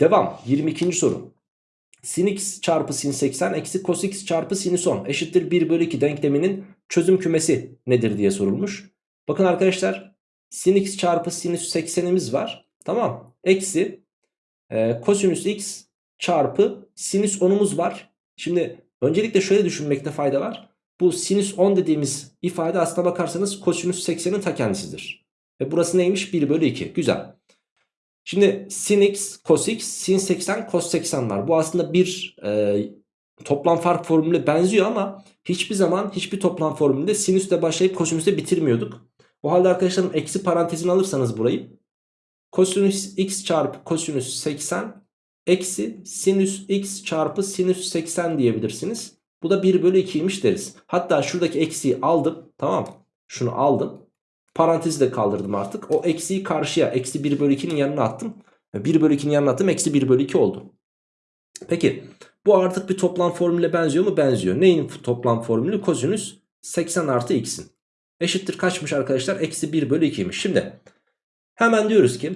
Devam. 22. soru. Sin x çarpı sin 80 eksi cos x çarpı sinüs 10 eşittir 1 bölü 2 denkleminin çözüm kümesi nedir diye sorulmuş. Bakın arkadaşlar sin x çarpı sinüs 80'imiz var. Tamam. Eksi e, kosinüs x çarpı sinüs 10'umuz var. Şimdi öncelikle şöyle düşünmekte fayda var. Bu sinüs 10 dediğimiz ifade aslına bakarsanız kosinüs 80'in ta kendisidir. Ve burası neymiş? 1 bölü 2. Güzel. Şimdi sin x, cos x, sin 80, cos 80 var. Bu aslında bir e, toplam fark formülüne benziyor ama hiçbir zaman hiçbir toplam formülünde sinüsle başlayıp kosinüsle bitirmiyorduk. O halde arkadaşlarım eksi parantezini alırsanız burayı kosinüs x çarpı kosinüs 80 eksi sinüs x çarpı sinüs 80 diyebilirsiniz. Bu da 1 bölü 2'ymiş deriz. Hatta şuradaki eksiği aldım. Tamam Şunu aldım. Parantezi de kaldırdım artık. O eksiği karşıya eksi 1 bölü 2'nin yanına attım. 1 bölü 2'nin yanına attım. Eksi 1 bölü 2 oldu. Peki bu artık bir toplam formüle benziyor mu? Benziyor. Neyin toplam formülü? Kosinüs 80 artı x'in. Eşittir kaçmış arkadaşlar? Eksi 1 bölü 2'ymiş. Şimdi hemen diyoruz ki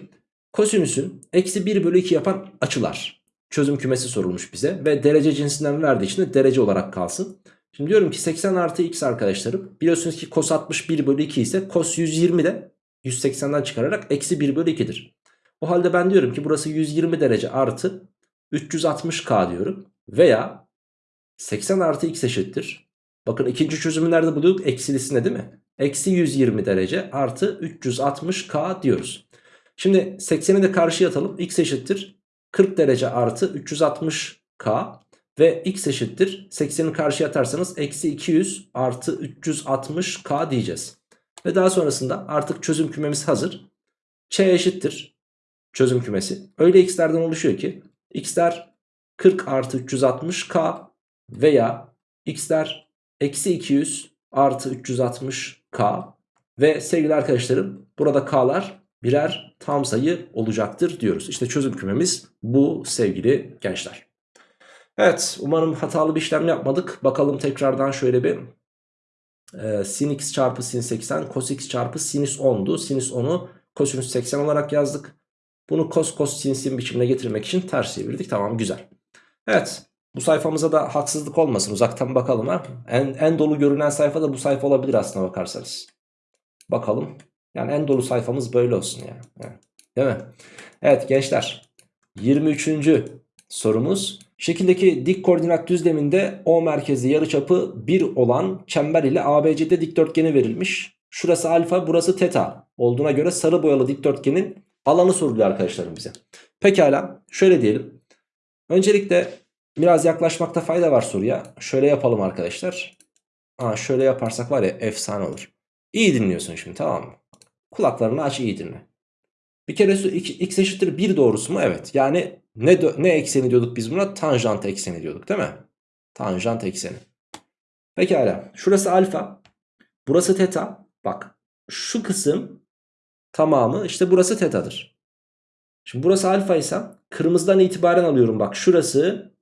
kosinüsün eksi 1 bölü 2 yapan açılar. Çözüm kümesi sorulmuş bize. Ve derece cinsinden verdiği için de derece olarak kalsın. Şimdi diyorum ki 80 artı x arkadaşlarım. Biliyorsunuz ki cos 61 bölü 2 ise cos 120 de 180'den çıkararak eksi 1 bölü 2'dir. O halde ben diyorum ki burası 120 derece artı 360k diyorum. Veya 80 artı x eşittir. Bakın ikinci çözümü nerede buluyorduk? Eksilisinde değil mi? Eksi 120 derece artı 360k diyoruz. Şimdi 80'i de karşıya atalım. x eşittir 40 derece artı 360k ve x eşittir 80'i karşıya atarsanız eksi 200 artı 360k diyeceğiz. Ve daha sonrasında artık çözüm kümemiz hazır. Ç eşittir çözüm kümesi. Öyle x'lerden oluşuyor ki x'ler 40 artı 360k veya x'ler eksi 200 artı 360k ve sevgili arkadaşlarım burada k'lar birer tam sayı olacaktır diyoruz. İşte çözüm kümemiz bu sevgili gençler. Evet umarım hatalı bir işlem yapmadık. Bakalım tekrardan şöyle bir e, sin x çarpı sin 80 cos x çarpı sinüs 10'du. Sinüs 10'u kosinüs 80 olarak yazdık. Bunu cos cos sin sin biçimine getirmek için ters çevirdik. Tamam güzel. Evet bu sayfamıza da haksızlık olmasın uzaktan bakalım ha. En, en dolu görünen sayfa da bu sayfa olabilir aslına bakarsanız. Bakalım. Yani en dolu sayfamız böyle olsun yani. yani değil mi? Evet gençler 23. sorumuz. Şekildeki dik koordinat düzleminde O merkezi yarıçapı 1 olan çember ile ABCD dikdörtgeni verilmiş. Şurası alfa burası teta olduğuna göre sarı boyalı dikdörtgenin alanı soruluyor arkadaşlarım bize. Pekala şöyle diyelim. Öncelikle biraz yaklaşmakta fayda var soruya. Şöyle yapalım arkadaşlar. Aa, şöyle yaparsak var ya efsane olur. İyi dinliyorsun şimdi tamam mı? Kulaklarını aç iyi dinle. Bir kere x eşittir 1 doğrusu mu? Evet. Yani ne, ne ekseni diyorduk biz buna? Tanjant ekseni diyorduk değil mi? Tanjant ekseni. Pekala. Şurası alfa. Burası teta. Bak şu kısım tamamı işte burası tetadır. Şimdi burası alfa ise kırmızıdan itibaren alıyorum. Bak şurası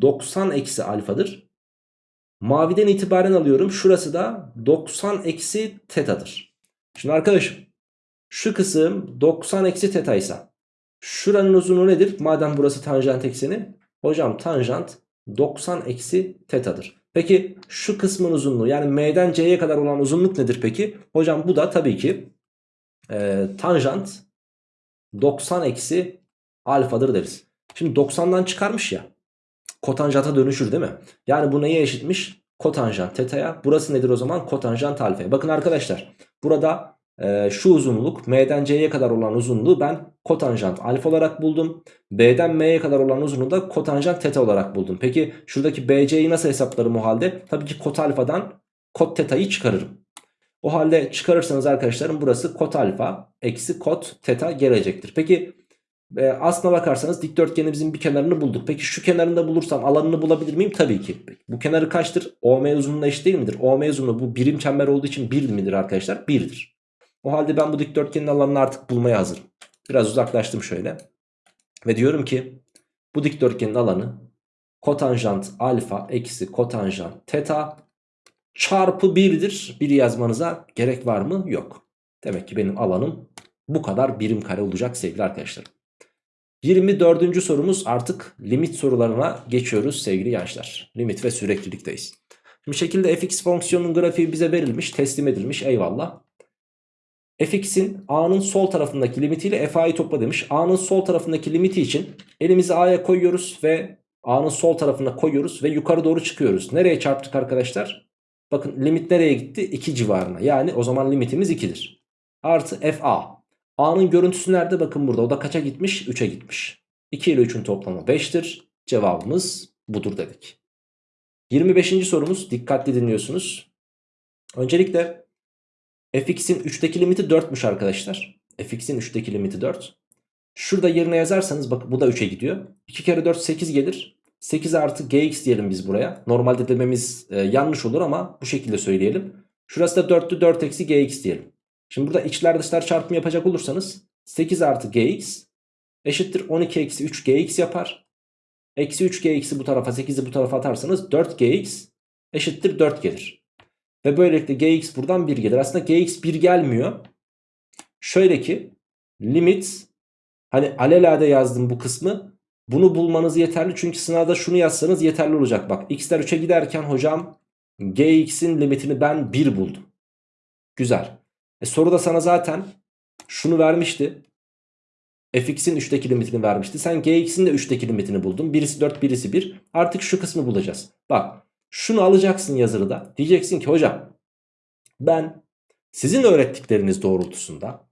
90 eksi alfadır. Maviden itibaren alıyorum. Şurası da 90 eksi tetadır. Şimdi arkadaşım Şu kısım 90 eksi teta ise şuranın uzunluğu nedir? Madem burası tanjant ekseni. Hocam tanjant 90 eksi tetadır. Peki şu kısmın uzunluğu yani M'den C'ye kadar olan uzunluk nedir peki? Hocam bu da tabii ki e, tanjant 90 eksi alfadır deriz. Şimdi 90'dan çıkarmış ya kotanjanta dönüşür değil mi? Yani bu neye eşitmiş? Kotanjant teta'ya. Burası nedir o zaman? Kotanjant alfaya. Bakın arkadaşlar burada e, şu uzunluk M'den C'ye kadar olan uzunluğu ben kotanjant alfa olarak buldum. B'den M'ye kadar olan uzunluğu da kotanjant teta olarak buldum. Peki şuradaki BC'yi nasıl hesaplarım o halde? Tabii ki kot alfadan kot teta'yı çıkarırım. O halde çıkarırsanız arkadaşlarım burası kot alfa eksi kot teta gelecektir. Peki e, aslına bakarsanız dikdörtgenimizin bir kenarını bulduk. Peki şu kenarını da bulursam alanını bulabilir miyim? Tabii ki. Peki, bu kenarı kaçtır? OM uzunluğuna eşit değil midir? OM uzunluğu bu birim çember olduğu için 1 midir arkadaşlar? 1'dir. O halde ben bu dikdörtgenin alanını artık bulmaya hazırım. Biraz uzaklaştım şöyle. Ve diyorum ki bu dikdörtgenin alanı kotanjant alfa eksi kotanjant teta çarpı 1'dir. 1 yazmanıza gerek var mı? Yok. Demek ki benim alanım bu kadar birim kare olacak sevgili arkadaşlarım. 24. sorumuz artık limit sorularına geçiyoruz sevgili gençler. Limit ve süreklilikteyiz. Şimdi şekilde fx fonksiyonunun grafiği bize verilmiş, teslim edilmiş eyvallah. fx'in a'nın sol tarafındaki limitiyle fa'yı topla demiş. a'nın sol tarafındaki limiti için elimizi a'ya koyuyoruz ve a'nın sol tarafına koyuyoruz ve yukarı doğru çıkıyoruz. Nereye çarptık arkadaşlar? Bakın limit nereye gitti? 2 civarına. Yani o zaman limitimiz 2'dir. Artı fa. A'nın görüntüsü nerede? Bakın burada. O da kaça gitmiş? 3'e gitmiş. 2 ile 3'ün toplamı 5'tir. Cevabımız budur dedik. 25. sorumuz. Dikkatli dinliyorsunuz. Öncelikle fx'in 3'teki limiti 4'müş arkadaşlar. fx'in 3'teki limiti 4. Şurada yerine yazarsanız bak bu da 3'e gidiyor. 2 kere 4 8 gelir. 8 artı gx diyelim biz buraya. Normalde dememiz e, yanlış olur ama bu şekilde söyleyelim. Şurası da 4'tü 4 eksi gx diyelim. Şimdi burada içler dışlar çarpımı yapacak olursanız 8 artı gx eşittir 12 eksi 3 gx yapar. Eksi 3 gx'i bu tarafa 8'i bu tarafa atarsanız 4 gx eşittir 4 gelir. Ve böylelikle gx buradan 1 gelir. Aslında gx 1 gelmiyor. Şöyle ki limit hani alelade yazdım bu kısmı. Bunu bulmanız yeterli çünkü sınavda şunu yazsanız yeterli olacak. Bak x'ler 3'e giderken hocam gx'in limitini ben 1 buldum. Güzel. E soruda sana zaten şunu vermişti. fx'in 3'teki limitini vermişti. Sen gx'in de 3'teki limitini buldun. Birisi 4 birisi 1. Artık şu kısmı bulacağız. Bak şunu alacaksın yazılıda. Diyeceksin ki hocam ben sizin öğrettikleriniz doğrultusunda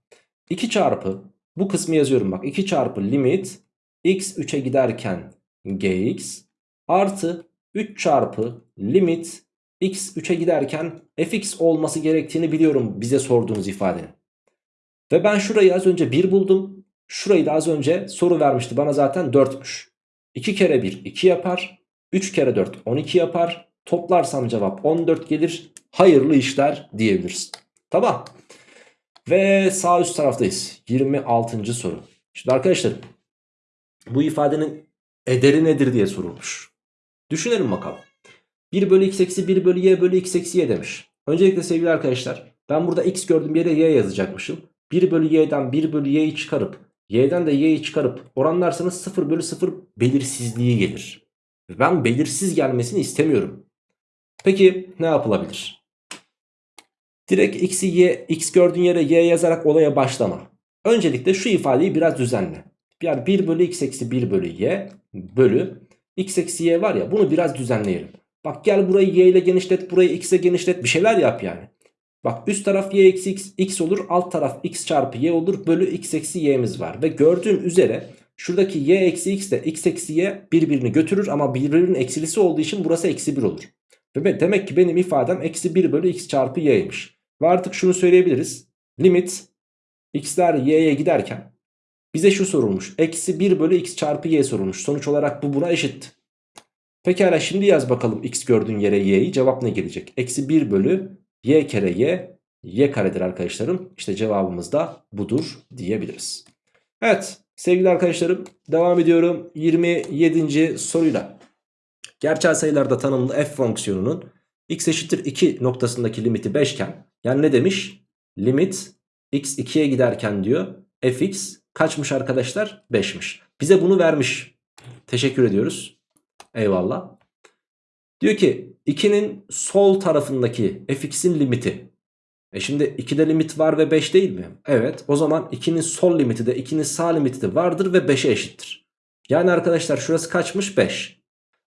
2 çarpı bu kısmı yazıyorum bak. 2 çarpı limit x 3'e giderken gx artı 3 çarpı limit x 3'e giderken fx olması gerektiğini biliyorum bize sorduğunuz ifadenin. Ve ben şurayı az önce 1 buldum. Şurayı da az önce soru vermişti bana zaten 4'müş. 2 kere 1 2 yapar. 3 kere 4 12 yapar. Toplarsam cevap 14 gelir. Hayırlı işler diyebiliriz. Tamam. Ve sağ üst taraftayız. 26. soru. Şimdi arkadaşlar bu ifadenin ederi nedir diye sorulmuş. Düşünelim bakalım. 1 bölü x eksi 1 bölü y bölü x eksi y demiş. Öncelikle sevgili arkadaşlar ben burada x gördüğüm yere y yazacakmışım. 1 bölü y'den 1 bölü y'yi çıkarıp y'den de y'yi çıkarıp oranlarsanız 0 bölü 0 belirsizliği gelir. Ben belirsiz gelmesini istemiyorum. Peki ne yapılabilir? Direkt x'i y, x gördüğün yere y yazarak olaya başlama. Öncelikle şu ifadeyi biraz düzenle. Yani 1 bölü x eksi 1 bölü y bölü x eksi y var ya bunu biraz düzenleyelim. Bak gel burayı y ile genişlet burayı x ile genişlet bir şeyler yap yani. Bak üst taraf y eksi x, x olur alt taraf x çarpı y olur bölü x eksi y'miz var. Ve gördüğün üzere şuradaki y eksi x de x eksi y birbirini götürür ama birbirinin eksilisi olduğu için burası eksi 1 olur. Ve demek ki benim ifadem eksi 1 bölü x çarpı y'ymiş. Ve artık şunu söyleyebiliriz. Limit x'ler y'ye giderken bize şu sorulmuş. Eksi 1 bölü x çarpı y sorulmuş. Sonuç olarak bu buna eşit. Pekala şimdi yaz bakalım x gördüğün yere y'yi. Cevap ne gelecek? Eksi 1 bölü y kere y. y karedir arkadaşlarım. İşte cevabımız da budur diyebiliriz. Evet sevgili arkadaşlarım devam ediyorum 27. soruyla. Gerçel sayılarda tanımlı f fonksiyonunun x eşittir 2 noktasındaki limiti 5 iken yani ne demiş? Limit x 2'ye giderken diyor fx kaçmış arkadaşlar? 5'miş. Bize bunu vermiş. Teşekkür ediyoruz. Eyvallah. Diyor ki 2'nin sol tarafındaki fx'in limiti. E şimdi 2'de limit var ve 5 değil mi? Evet o zaman 2'nin sol limiti de 2'nin sağ limiti de vardır ve 5'e eşittir. Yani arkadaşlar şurası kaçmış? 5.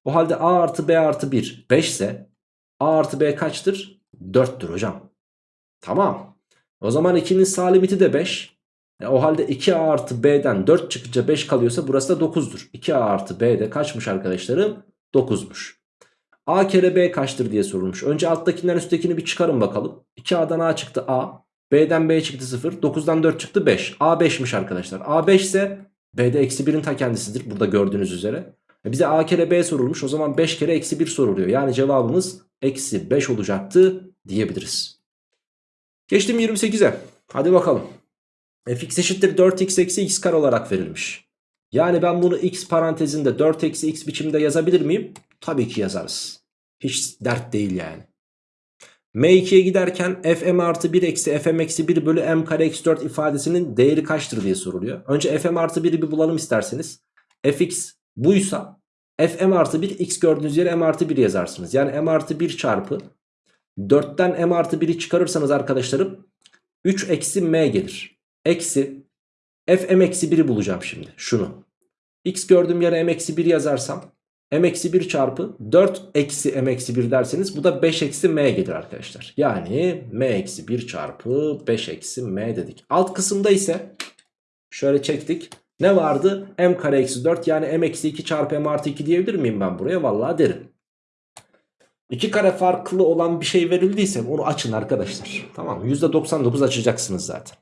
O halde a artı b artı 1 5 ise a artı b kaçtır? 4'tür hocam. Tamam. O zaman 2'nin sağ limiti de 5. E o halde 2a artı b'den 4 çıkınca 5 kalıyorsa burası da 9'dur. 2a artı b de kaçmış arkadaşlarım? 9'muş. A kere B kaçtır diye sorulmuş. Önce alttakinden üsttekini bir çıkarın bakalım. 2A'dan A çıktı A. B'den B çıktı 0. 9'dan 4 çıktı 5. A 5'miş arkadaşlar. A 5 ise B'de eksi 1'in ta kendisidir. Burada gördüğünüz üzere. E bize A kere B sorulmuş. O zaman 5 kere eksi 1 soruluyor. Yani cevabımız eksi 5 olacaktı diyebiliriz. Geçtim 28'e. Hadi bakalım. Fx eşittir 4x eksi x kare olarak verilmiş. Yani ben bunu x parantezinde 4 eksi x biçimde yazabilir miyim? Tabii ki yazarız. Hiç dert değil yani. M2'ye giderken fm artı 1 eksi fm eksi 1 bölü m kare eksi 4 ifadesinin değeri kaçtır diye soruluyor. Önce fm artı 1'i bir bulalım isterseniz. fx buysa fm artı 1 x gördüğünüz yere m artı 1 yazarsınız. Yani m artı 1 çarpı 4'ten m artı 1'i çıkarırsanız arkadaşlarım 3 eksi m gelir. Eksi fm eksi 1'i bulacağım şimdi şunu. x gördüğüm yere m eksi 1 yazarsam m eksi 1 çarpı 4 eksi m eksi 1 derseniz bu da 5 eksi m gelir arkadaşlar. Yani m eksi 1 çarpı 5 eksi m dedik. Alt kısımda ise şöyle çektik. Ne vardı? m kare eksi 4 yani m eksi 2 çarpı m artı 2 diyebilir miyim ben buraya? Vallahi derim. İki kare farklı olan bir şey verildiyse onu açın arkadaşlar. Tamam %99 açacaksınız zaten.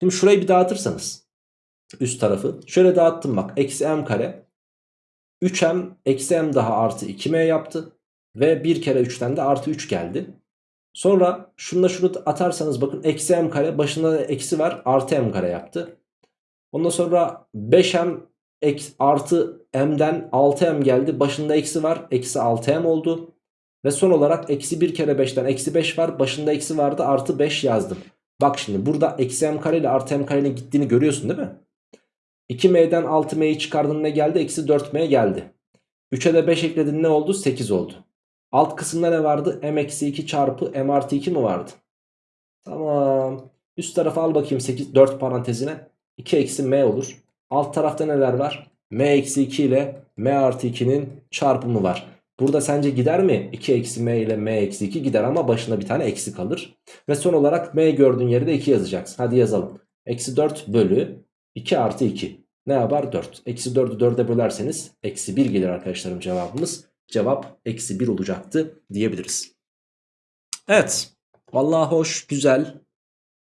Şimdi şurayı bir dağıtırsanız üst tarafı şöyle dağıttım bak eksi m kare 3m eksi m daha artı 2m yaptı ve bir kere 3'ten de artı 3 geldi. Sonra şununla şunu atarsanız bakın eksi m kare başında da eksi var artı m kare yaptı. Ondan sonra 5m eksi, artı m'den 6m geldi başında eksi var eksi 6m oldu. Ve son olarak eksi 1 kere 5'ten eksi 5 var başında eksi vardı artı 5 yazdım. Bak şimdi burada eksi m kare ile artı m karenin gittiğini görüyorsun değil mi? 2m'den 6m'yi çıkardın ne geldi? Eksi 4m geldi. 3'e de 5 ekledin ne oldu? 8 oldu. Alt kısımda ne vardı? m eksi 2 çarpı m artı 2 mi vardı? Tamam. Üst tarafa al bakayım 8, 4 parantezine. 2 eksi m olur. Alt tarafta neler var? m eksi 2 ile m artı 2'nin çarpımı var. Burada sence gider mi? 2 eksi m ile m eksi 2 gider ama başına bir tane eksi kalır. Ve son olarak m gördüğün yere de 2 yazacaksın. Hadi yazalım. Eksi 4 bölü 2 artı 2. Ne yapar? 4. Eksi 4'ü 4'e bölerseniz eksi 1 gelir arkadaşlarım cevabımız. Cevap eksi 1 olacaktı diyebiliriz. Evet. Vallahi hoş, güzel.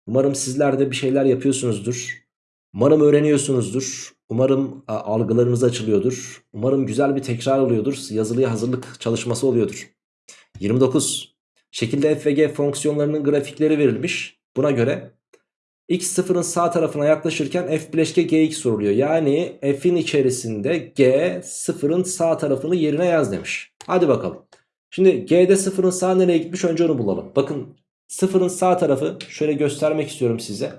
Umarım sizler de bir şeyler yapıyorsunuzdur. Umarım öğreniyorsunuzdur. Umarım algılarınız açılıyordur. Umarım güzel bir tekrar oluyordur. Yazılıya hazırlık çalışması oluyordur. 29. Şekilde f ve g fonksiyonlarının grafikleri verilmiş. Buna göre x sıfırın sağ tarafına yaklaşırken f bileşke gx soruluyor. Yani f'in içerisinde g sıfırın sağ tarafını yerine yaz demiş. Hadi bakalım. Şimdi g'de sıfırın sağ nereye gitmiş önce onu bulalım. Bakın sıfırın sağ tarafı şöyle göstermek istiyorum size.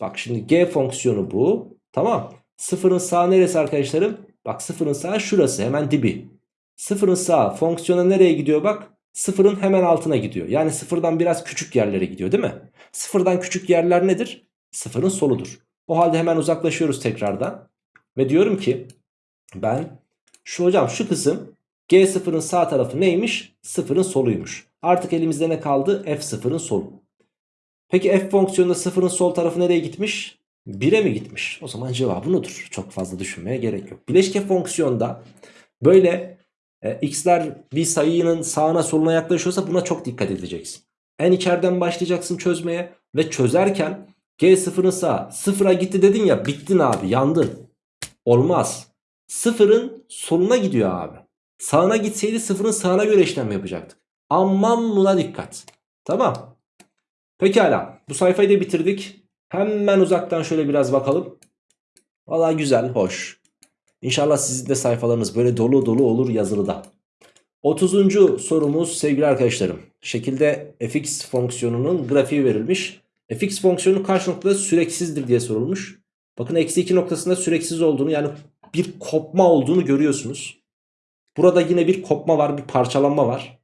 Bak şimdi g fonksiyonu bu. Tamam. Sıfırın sağ neresi arkadaşlarım? Bak sıfırın sağ şurası hemen dibi. Sıfırın sağ fonksiyona nereye gidiyor bak? Sıfırın hemen altına gidiyor. Yani sıfırdan biraz küçük yerlere gidiyor değil mi? Sıfırdan küçük yerler nedir? Sıfırın soludur. O halde hemen uzaklaşıyoruz tekrardan. Ve diyorum ki ben şu hocam şu kısım G sıfırın sağ tarafı neymiş? Sıfırın soluymuş. Artık elimizde ne kaldı? F sıfırın solu. Peki f fonksiyonunda sıfırın sol tarafı nereye gitmiş? 1'e mi gitmiş? O zaman cevabı odur. Çok fazla düşünmeye gerek yok. Bileşke fonksiyonda böyle e, x'ler bir sayının sağına soluna yaklaşıyorsa buna çok dikkat edeceksin. En içeriden başlayacaksın çözmeye ve çözerken g sıfırın sağ sıfıra gitti dedin ya bittin abi yandın. Olmaz. Sıfırın soluna gidiyor abi. Sağına gitseydi sıfırın sağına göre işlem yapacaktık. Aman buna dikkat. Tamam. Pekala bu sayfayı da bitirdik. Hemen uzaktan şöyle biraz bakalım. Valla güzel, hoş. İnşallah sizin de sayfalarınız böyle dolu dolu olur yazılıda. 30. sorumuz sevgili arkadaşlarım. Şekilde fx fonksiyonunun grafiği verilmiş. fx fonksiyonu kaç noktada süreksizdir diye sorulmuş. Bakın eksi 2 noktasında süreksiz olduğunu yani bir kopma olduğunu görüyorsunuz. Burada yine bir kopma var bir parçalanma var.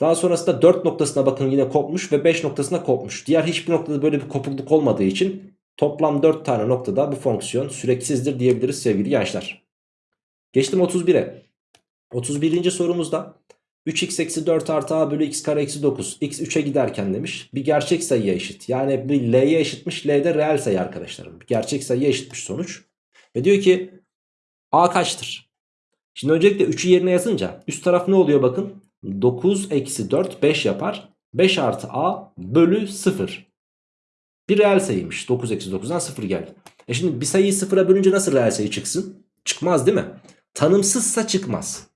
Daha sonrasında 4 noktasına bakın yine kopmuş ve 5 noktasına kopmuş. Diğer hiçbir noktada böyle bir kopukluk olmadığı için toplam 4 tane noktada bu fonksiyon süreksizdir diyebiliriz sevgili gençler. Geçtim 31'e. 31. sorumuzda 3x eksi 4 artı a bölü x kare eksi 9 x 3'e giderken demiş bir gerçek sayıya eşit. Yani bir l'ye eşitmiş l de reel sayı arkadaşlarım. Bir gerçek sayıya eşitmiş sonuç. Ve diyor ki a kaçtır? Şimdi öncelikle 3'ü yerine yazınca üst taraf ne oluyor bakın. 9 eksi 4 5 yapar. 5 artı a bölü 0. Bir reel sayıymış. 9 eksi 9'dan 0 geldi. E şimdi bir sayıyı 0'a bölünce nasıl reel sayı çıksın? Çıkmaz değil mi? Tanımsızsa çıkmaz.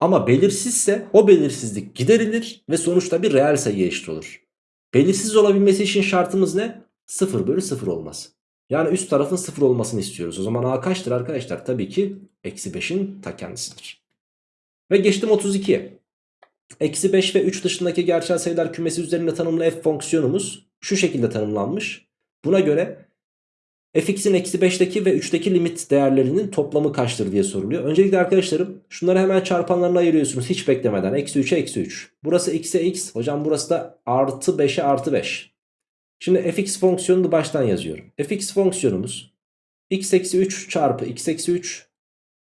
Ama belirsizse o belirsizlik giderilir ve sonuçta bir reel sayıya eşit olur. Belirsiz olabilmesi için şartımız ne? 0 bölü 0 olması. Yani üst tarafın 0 olmasını istiyoruz. O zaman a kaçtır arkadaşlar? Tabii ki eksi 5'in ta kendisidir. Ve geçtim 32'ye. Eksi 5 ve 3 dışındaki gerçel sayılar kümesi üzerinde tanımlı f fonksiyonumuz şu şekilde tanımlanmış. Buna göre fx'in eksi 5'teki ve 3'teki limit değerlerinin toplamı kaçtır diye soruluyor. Öncelikle arkadaşlarım şunları hemen çarpanlarına ayırıyorsunuz hiç beklemeden. Eksi 3'e eksi 3. Burası x'e x. Hocam burası da artı 5'e artı 5. Şimdi fx fonksiyonunu baştan yazıyorum. fx fonksiyonumuz x eksi 3 çarpı x eksi 3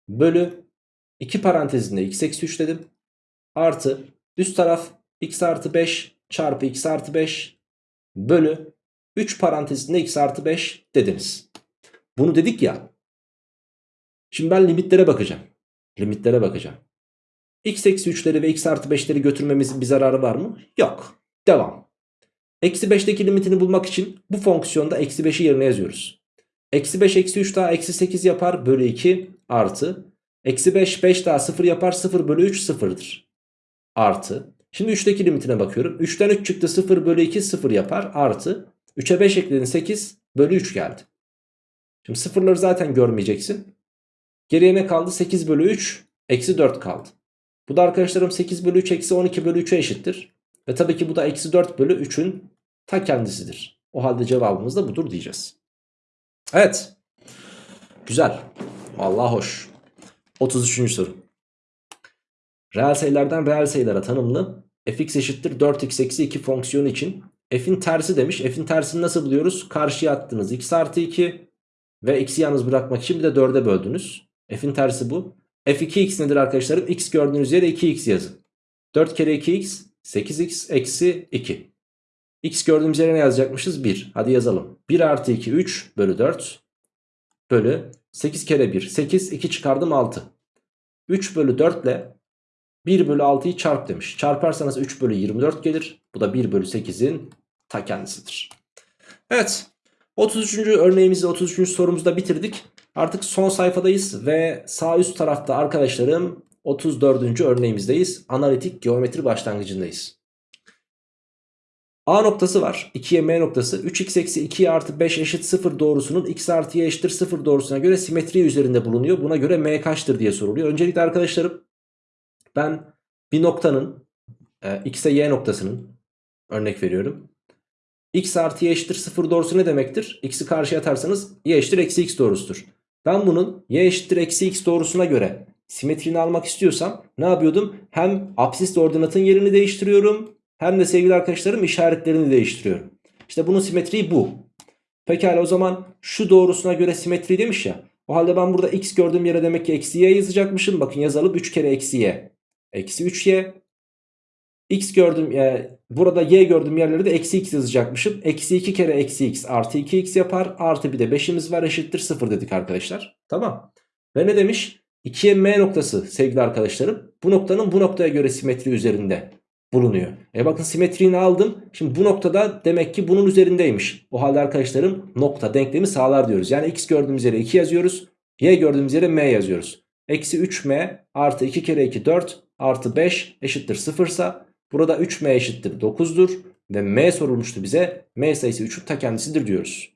bölü 2 parantezinde x eksi 3 dedim. Artı üst taraf x artı 5 çarpı x artı 5 bölü 3 parantezinde x artı 5 dediniz. Bunu dedik ya. Şimdi ben limitlere bakacağım. Limitlere bakacağım. x eksi 3'leri ve x artı 5'leri götürmemizin bir zararı var mı? Yok. Devam. Eksi 5'teki limitini bulmak için bu fonksiyonda eksi 5'i yerine yazıyoruz. Eksi 5 eksi 3 daha eksi 8 yapar bölü 2 artı. Eksi 5 5 daha 0 yapar 0 bölü 3 sıfırdır. Artı. Şimdi 3'teki limitine bakıyorum. 3'ten 3 çıktı 0 bölü 2 0 yapar artı. 3'e 5 ekledin 8 bölü 3 geldi. Şimdi sıfırları zaten görmeyeceksin. Geriye ne kaldı? 8 bölü 3 eksi 4 kaldı. Bu da arkadaşlarım 8 bölü 3 eksi 12 bölü 3'e eşittir. Ve tabii ki bu da eksi 4 bölü 3'ün ta kendisidir. O halde cevabımız da budur diyeceğiz. Evet. Güzel. Vallahi hoş. 33. soru. Reel sayılardan reel sayılara tanımlı fx eşittir 4x eksi 2 fonksiyonu için f'in tersi demiş. F'in tersini nasıl buluyoruz? Karşıya attınız x artı 2 ve x'i yalnız bırakmak için bir de 4'e böldünüz. F'in tersi bu. f2x nedir arkadaşlarım? x gördüğünüz yere 2x yazın. 4 kere 2x 8x eksi 2. x gördüğümüz yere ne yazacakmışız? 1. Hadi yazalım. 1 artı 2 3 bölü 4 bölü 8 kere 1 8 2 çıkardım 6. 3 bölü 4 ile 1 bölü 6'yı çarp demiş. Çarparsanız 3 bölü 24 gelir. Bu da 1 bölü 8'in ta kendisidir. Evet 33. örneğimizi 33. sorumuzda bitirdik. Artık son sayfadayız ve sağ üst tarafta arkadaşlarım 34. örneğimizdeyiz. Analitik geometri başlangıcındayız. A noktası var. 2'ye M noktası. 3x eksi 2 artı 5 eşit 0 doğrusunun x artı y eşittir 0 doğrusuna göre simetri üzerinde bulunuyor. Buna göre M kaçtır diye soruluyor. Öncelikle arkadaşlarım ben bir noktanın e, x'e y noktasının örnek veriyorum. x artı y eşittir 0 doğrusu ne demektir? x'i karşıya atarsanız y eşittir eksi x doğrusudur. Ben bunun y eşittir eksi x doğrusuna göre simetrini almak istiyorsam ne yapıyordum? Hem absis ordinatın yerini değiştiriyorum hem de sevgili arkadaşlarım işaretlerini değiştiriyorum. İşte bunun simetriği bu. Pekala o zaman şu doğrusuna göre simetri demiş ya. O halde ben burada x gördüğüm yere demek ki eksi y yazacakmışım. Bakın yazalım 3 kere eksi y. Eksi 3y. x gördüm e, burada y gördüğüm yerlere de eksi x yazacakmışım. Eksi 2 kere eksi x artı 2x yapar. Artı bir de 5'imiz var eşittir 0 dedik arkadaşlar. Tamam. Ve ne demiş? 2'ye m noktası sevgili arkadaşlarım. Bu noktanın bu noktaya göre simetri üzerinde bulunuyor. E bakın simetriğini aldım. Şimdi bu noktada demek ki bunun üzerindeymiş. O halde arkadaşlarım nokta denklemi sağlar diyoruz. Yani x gördüğümüz yere 2 yazıyoruz. Y gördüğümüz yere m yazıyoruz. Eksi 3m artı 2 kere 2 4 artı 5 eşittir 0 ise burada 3m eşittir 9'dur. Ve m sorulmuştu bize. m sayısı 3'ün ta kendisidir diyoruz.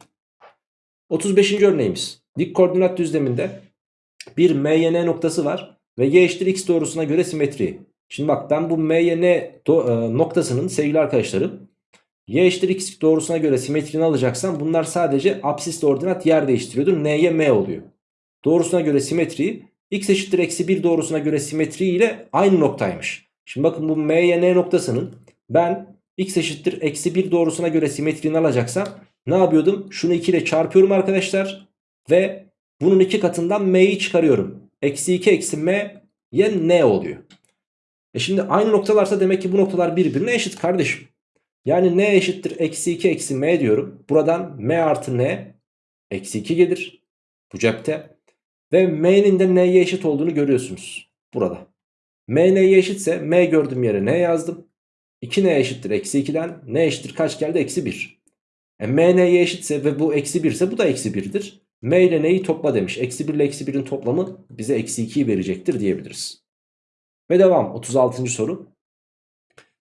35. örneğimiz. Dik koordinat düzleminde bir MYN noktası var. Ve y eşittir x doğrusuna göre simetri. Şimdi bak ben bu MYN e, noktasının sevgili arkadaşlarım y eşittir x doğrusuna göre simetrini alacaksan bunlar sadece absisle ordinat yer değiştiriyordur. n'ye m oluyor. Doğrusuna göre simetriyi x eşittir eksi 1 doğrusuna göre simetri ile aynı noktaymış. Şimdi bakın bu m'ye n noktasının ben x eşittir eksi 1 doğrusuna göre simetrini alacaksam ne yapıyordum? Şunu 2 ile çarpıyorum arkadaşlar ve bunun iki katından m'yi çıkarıyorum. Eksi 2 eksi m ya n oluyor. E şimdi aynı noktalarsa demek ki bu noktalar birbirine eşit kardeşim. Yani n eşittir eksi 2 eksi m diyorum. Buradan m artı n eksi 2 gelir. Bu cepte. Ve m'nin de n'ye eşit olduğunu görüyorsunuz. Burada. m n'ye eşitse m gördüğüm yere n yazdım. 2n eşittir eksi 2'den n eşittir kaç geldi? Eksi 1. E, m n'ye eşitse ve bu eksi 1 ise bu da eksi 1'dir. m ile n'yi topla demiş. Eksi 1 ile eksi 1'in toplamı bize eksi 2'yi verecektir diyebiliriz. Ve devam 36. soru.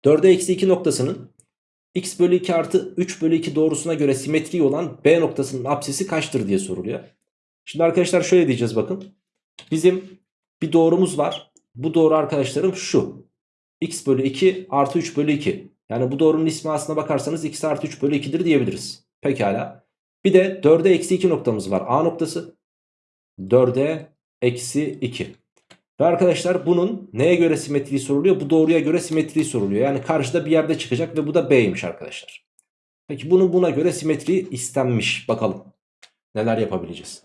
4'e eksi 2 noktasının x bölü 2 artı 3 bölü 2 doğrusuna göre simetri olan B noktasının apsisi kaçtır diye soruluyor. Şimdi arkadaşlar şöyle diyeceğiz bakın. Bizim bir doğrumuz var. Bu doğru arkadaşlarım şu. x bölü 2 artı 3 bölü 2. Yani bu doğrunun ismi aslına bakarsanız x artı 3 bölü 2'dir diyebiliriz. Pekala. Bir de 4'e eksi 2 noktamız var. A noktası. 4'e eksi 2. Ve arkadaşlar bunun neye göre simetriği soruluyor? Bu doğruya göre simetriği soruluyor. Yani karşıda bir yerde çıkacak ve bu da B'ymiş arkadaşlar. Peki bunun buna göre simetriği istenmiş. Bakalım neler yapabileceğiz.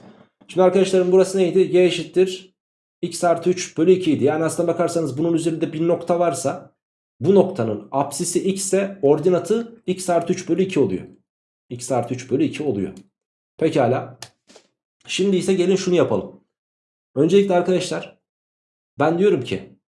Şimdi arkadaşlarım burası neydi? Y eşittir x artı 3 bölü 2 idi. Yani aslına bakarsanız bunun üzerinde bir nokta varsa bu noktanın apsisi x ise ordinatı x artı 3 bölü 2 oluyor. x artı 3 bölü 2 oluyor. Pekala. Şimdi ise gelin şunu yapalım. Öncelikle arkadaşlar ben diyorum ki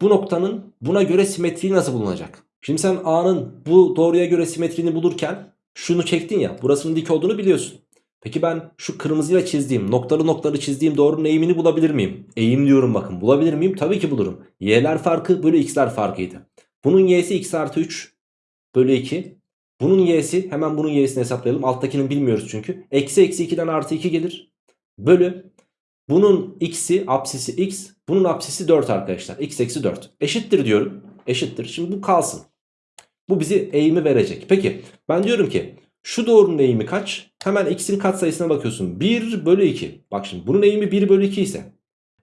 bu noktanın buna göre simetriği nasıl bulunacak? Şimdi sen A'nın bu doğruya göre simetriğini bulurken şunu çektin ya burasının dik olduğunu biliyorsun. Peki ben şu kırmızıyla çizdiğim noktalı noktalı çizdiğim doğrunun eğimini bulabilir miyim? Eğim diyorum bakın bulabilir miyim? Tabii ki bulurum. Y'ler farkı bölü x'ler farkıydı. Bunun y'si x artı 3 bölü 2. Bunun y'si hemen bunun y'sini hesaplayalım. Alttakini bilmiyoruz çünkü. Eksi eksi 2'den artı 2 gelir. Bölü. Bunun x'i apsisi x. Bunun apsisi 4 arkadaşlar. x eksi 4. Eşittir diyorum. Eşittir. Şimdi bu kalsın. Bu bizi eğimi verecek. Peki ben diyorum ki şu doğrunun eğimi kaç? Hemen x'in katsayısına bakıyorsun. 1 bölü 2. Bak şimdi bunun eğimi 1 bölü 2 ise.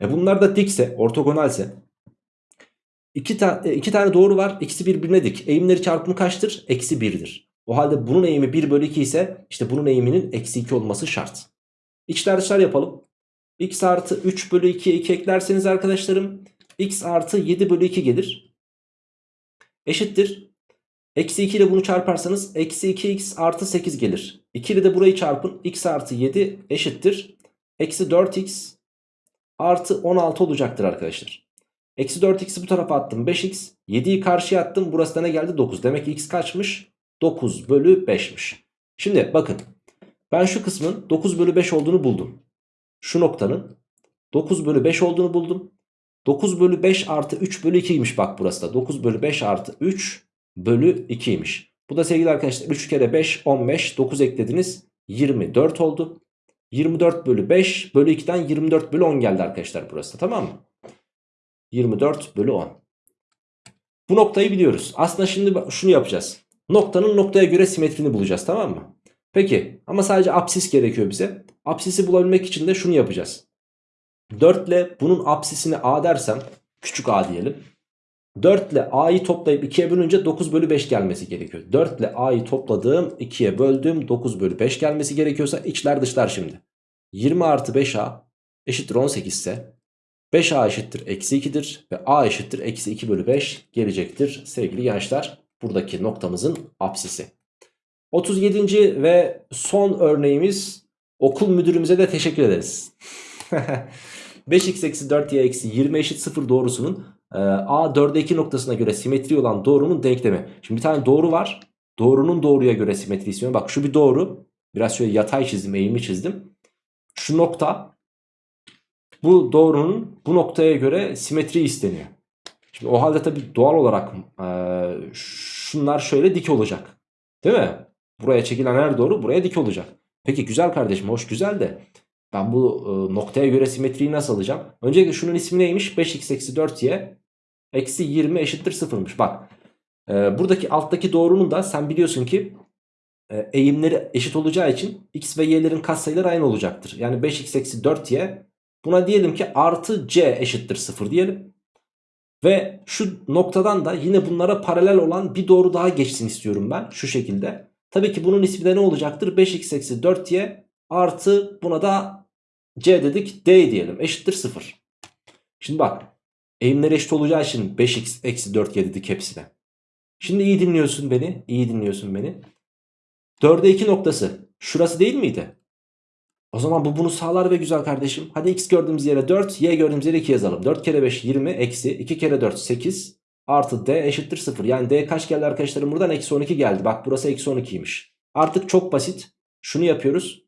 E bunlar da dikse, ortogonalse. İki, ta e, iki tane doğru var. İkisi birbirine dik. Eğimleri çarpımı kaçtır? Eksi 1'dir. O halde bunun eğimi 1 bölü 2 ise işte bunun eğiminin eksi 2 olması şart. İçler dışlar yapalım. x artı 3 bölü 2'ye 2 eklerseniz arkadaşlarım x artı 7 bölü 2 gelir. Eşittir. Eksi 2 ile bunu çarparsanız eksi 2x artı 8 gelir. 2 ile de burayı çarpın. x artı 7 eşittir. Eksi 4x artı 16 olacaktır arkadaşlar. Eksi 4x'i bu tarafa attım 5x. 7'yi karşıya attım. Burası da ne geldi? 9. Demek ki x kaçmış? 9 bölü 5'miş. Şimdi bakın. Ben şu kısmın 9 bölü 5 olduğunu buldum. Şu noktanın 9 bölü 5 olduğunu buldum. 9 bölü 5 artı 3 bölü 2'ymiş bak burası da. 9 bölü 5 artı 3 bölü 2'ymiş. Bu da sevgili arkadaşlar 3 kere 5 15 9 eklediniz 24 oldu. 24 bölü 5 bölü 2'den 24 bölü 10 geldi arkadaşlar burası tamam mı? 24 bölü 10. Bu noktayı biliyoruz. Aslında şimdi şunu yapacağız. Noktanın noktaya göre simetrini bulacağız tamam mı? Peki ama sadece apsis gerekiyor bize. Apsisi bulabilmek için de şunu yapacağız. 4 ile bunun apsisini a dersem küçük a diyelim. 4 ile a'yı toplayıp 2'ye bölünce 9 bölü 5 gelmesi gerekiyor. 4 ile a'yı topladığım 2'ye böldüğüm 9 bölü 5 gelmesi gerekiyorsa içler dışlar şimdi. 20 artı 5a eşittir 18 ise 5a eşittir eksi 2'dir ve a eşittir eksi 2 bölü 5 gelecektir sevgili gençler. Buradaki noktamızın apsisi. 37. ve son örneğimiz okul müdürümüze de teşekkür ederiz. 5x eksi 4y eksi 20 eşit 0 doğrusunun a 4'e 2 noktasına göre simetri olan doğrunun denklemi. Şimdi bir tane doğru var. Doğrunun doğruya göre simetri istiyorum. Bak şu bir doğru. Biraz şöyle yatay çizdim, eğimli çizdim. Şu nokta bu doğrunun bu noktaya göre simetri isteniyor. Şimdi o halde tabii doğal olarak e, şunlar şöyle dik olacak. Değil mi? Buraya çekilen her doğru buraya dik olacak. Peki güzel kardeşim hoş güzel de ben bu e, noktaya göre simetriyi nasıl alacağım? Öncelikle şunun ismi neymiş? 5x eksi 4y eksi 20 eşittir 0'mış. Bak Ee, buradaki alttaki doğrunun da sen biliyorsun ki e, eğimleri eşit olacağı için x ve y'lerin katsayıları aynı olacaktır. Yani 5x eksi 4y buna diyelim ki artı c eşittir 0 diyelim. Ve şu noktadan da yine bunlara paralel olan bir doğru daha geçsin istiyorum ben şu şekilde. Tabii ki bunun ismi de ne olacaktır? 5x eksi 4y artı buna da c dedik d diyelim eşittir 0. Şimdi bak eğimleri eşit olacağı için 5x eksi 4y dedik hepsine. Şimdi iyi dinliyorsun beni iyi dinliyorsun beni. 4'e 2 noktası şurası değil miydi? O zaman bu bunu sağlar ve güzel kardeşim. Hadi x gördüğümüz yere 4, y gördüğümüz yere 2 yazalım. 4 kere 5 20 eksi 2 kere 4 8 artı d eşittir 0. Yani d kaç geldi arkadaşlarım buradan? Eksi 12 geldi. Bak burası eksi 12'ymiş. Artık çok basit. Şunu yapıyoruz.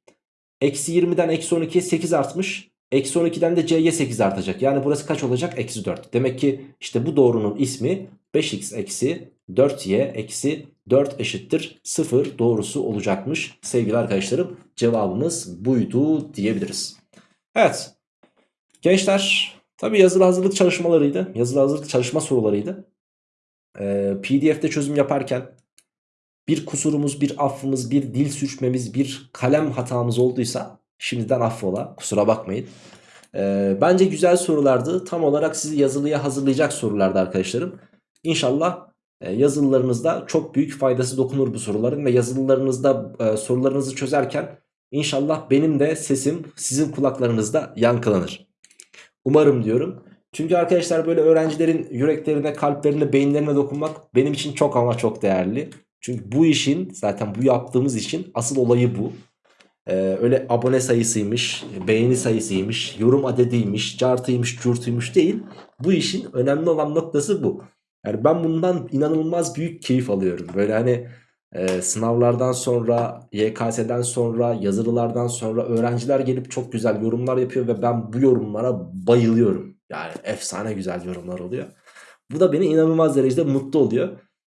Eksi 20'den eksi 12'ye 8 artmış. Eksi 12'den de c'ye 8 artacak. Yani burası kaç olacak? Eksi 4. Demek ki işte bu doğrunun ismi 5x eksi 4y eksi 4 eşittir 0 doğrusu olacakmış. Sevgili arkadaşlarım cevabımız buydu diyebiliriz. Evet gençler tabi yazılı hazırlık çalışmalarıydı. Yazılı hazırlık çalışma sorularıydı. Ee, PDF'de çözüm yaparken bir kusurumuz, bir affımız, bir dil sürçmemiz, bir kalem hatamız olduysa şimdiden affola kusura bakmayın. Ee, bence güzel sorulardı. Tam olarak sizi yazılıya hazırlayacak sorulardı arkadaşlarım. İnşallah e, yazılılarınızda çok büyük faydası dokunur bu soruların ve yazılılarınızda e, sorularınızı çözerken inşallah benim de sesim sizin kulaklarınızda yankılanır. Umarım diyorum. Çünkü arkadaşlar böyle öğrencilerin yüreklerine, kalplerine, beyinlerine dokunmak benim için çok ama çok değerli. Çünkü bu işin zaten bu yaptığımız işin asıl olayı bu. Ee, öyle abone sayısıymış, beğeni sayısıymış, yorum adediymiş, cartıymış, curtuymuş değil. Bu işin önemli olan noktası bu. Yani ben bundan inanılmaz büyük keyif alıyorum. Böyle hani e, sınavlardan sonra, YKS'den sonra, yazılılardan sonra öğrenciler gelip çok güzel yorumlar yapıyor ve ben bu yorumlara bayılıyorum. Yani efsane güzel yorumlar oluyor. Bu da beni inanılmaz derecede mutlu oluyor.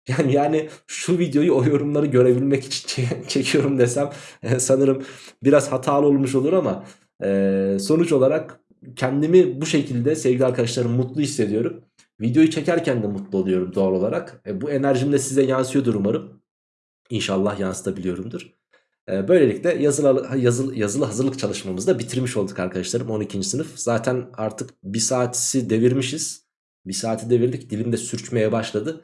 Yani yani şu videoyu o yorumları görebilmek için çekiyorum desem e, sanırım biraz hatalı olmuş olur ama e, sonuç olarak kendimi bu şekilde sevgili arkadaşlarım mutlu hissediyorum. Videoyu çekerken de mutlu oluyorum doğal olarak. E, bu enerjim de size yansıyordur umarım. İnşallah yansıtabiliyorumdur. Böylelikle yazılı, yazılı, yazılı hazırlık çalışmamızı da bitirmiş olduk arkadaşlarım 12. sınıf. Zaten artık bir saati devirmişiz. Bir saati devirdik dilim de sürçmeye başladı.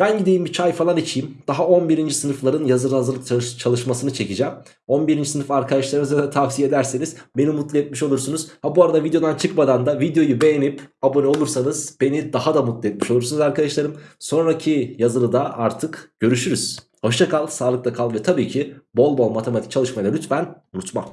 Ben gideyim bir çay falan içeyim. Daha 11. sınıfların yazılı hazırlık çalış çalışmasını çekeceğim. 11. sınıf arkadaşlarınıza da tavsiye ederseniz beni mutlu etmiş olursunuz. Ha bu arada videodan çıkmadan da videoyu beğenip abone olursanız beni daha da mutlu etmiş olursunuz arkadaşlarım. Sonraki yazılıda artık görüşürüz. Hoşça kal, sağlıkla kal ve tabii ki bol bol matematik çalışmayı lütfen unutma.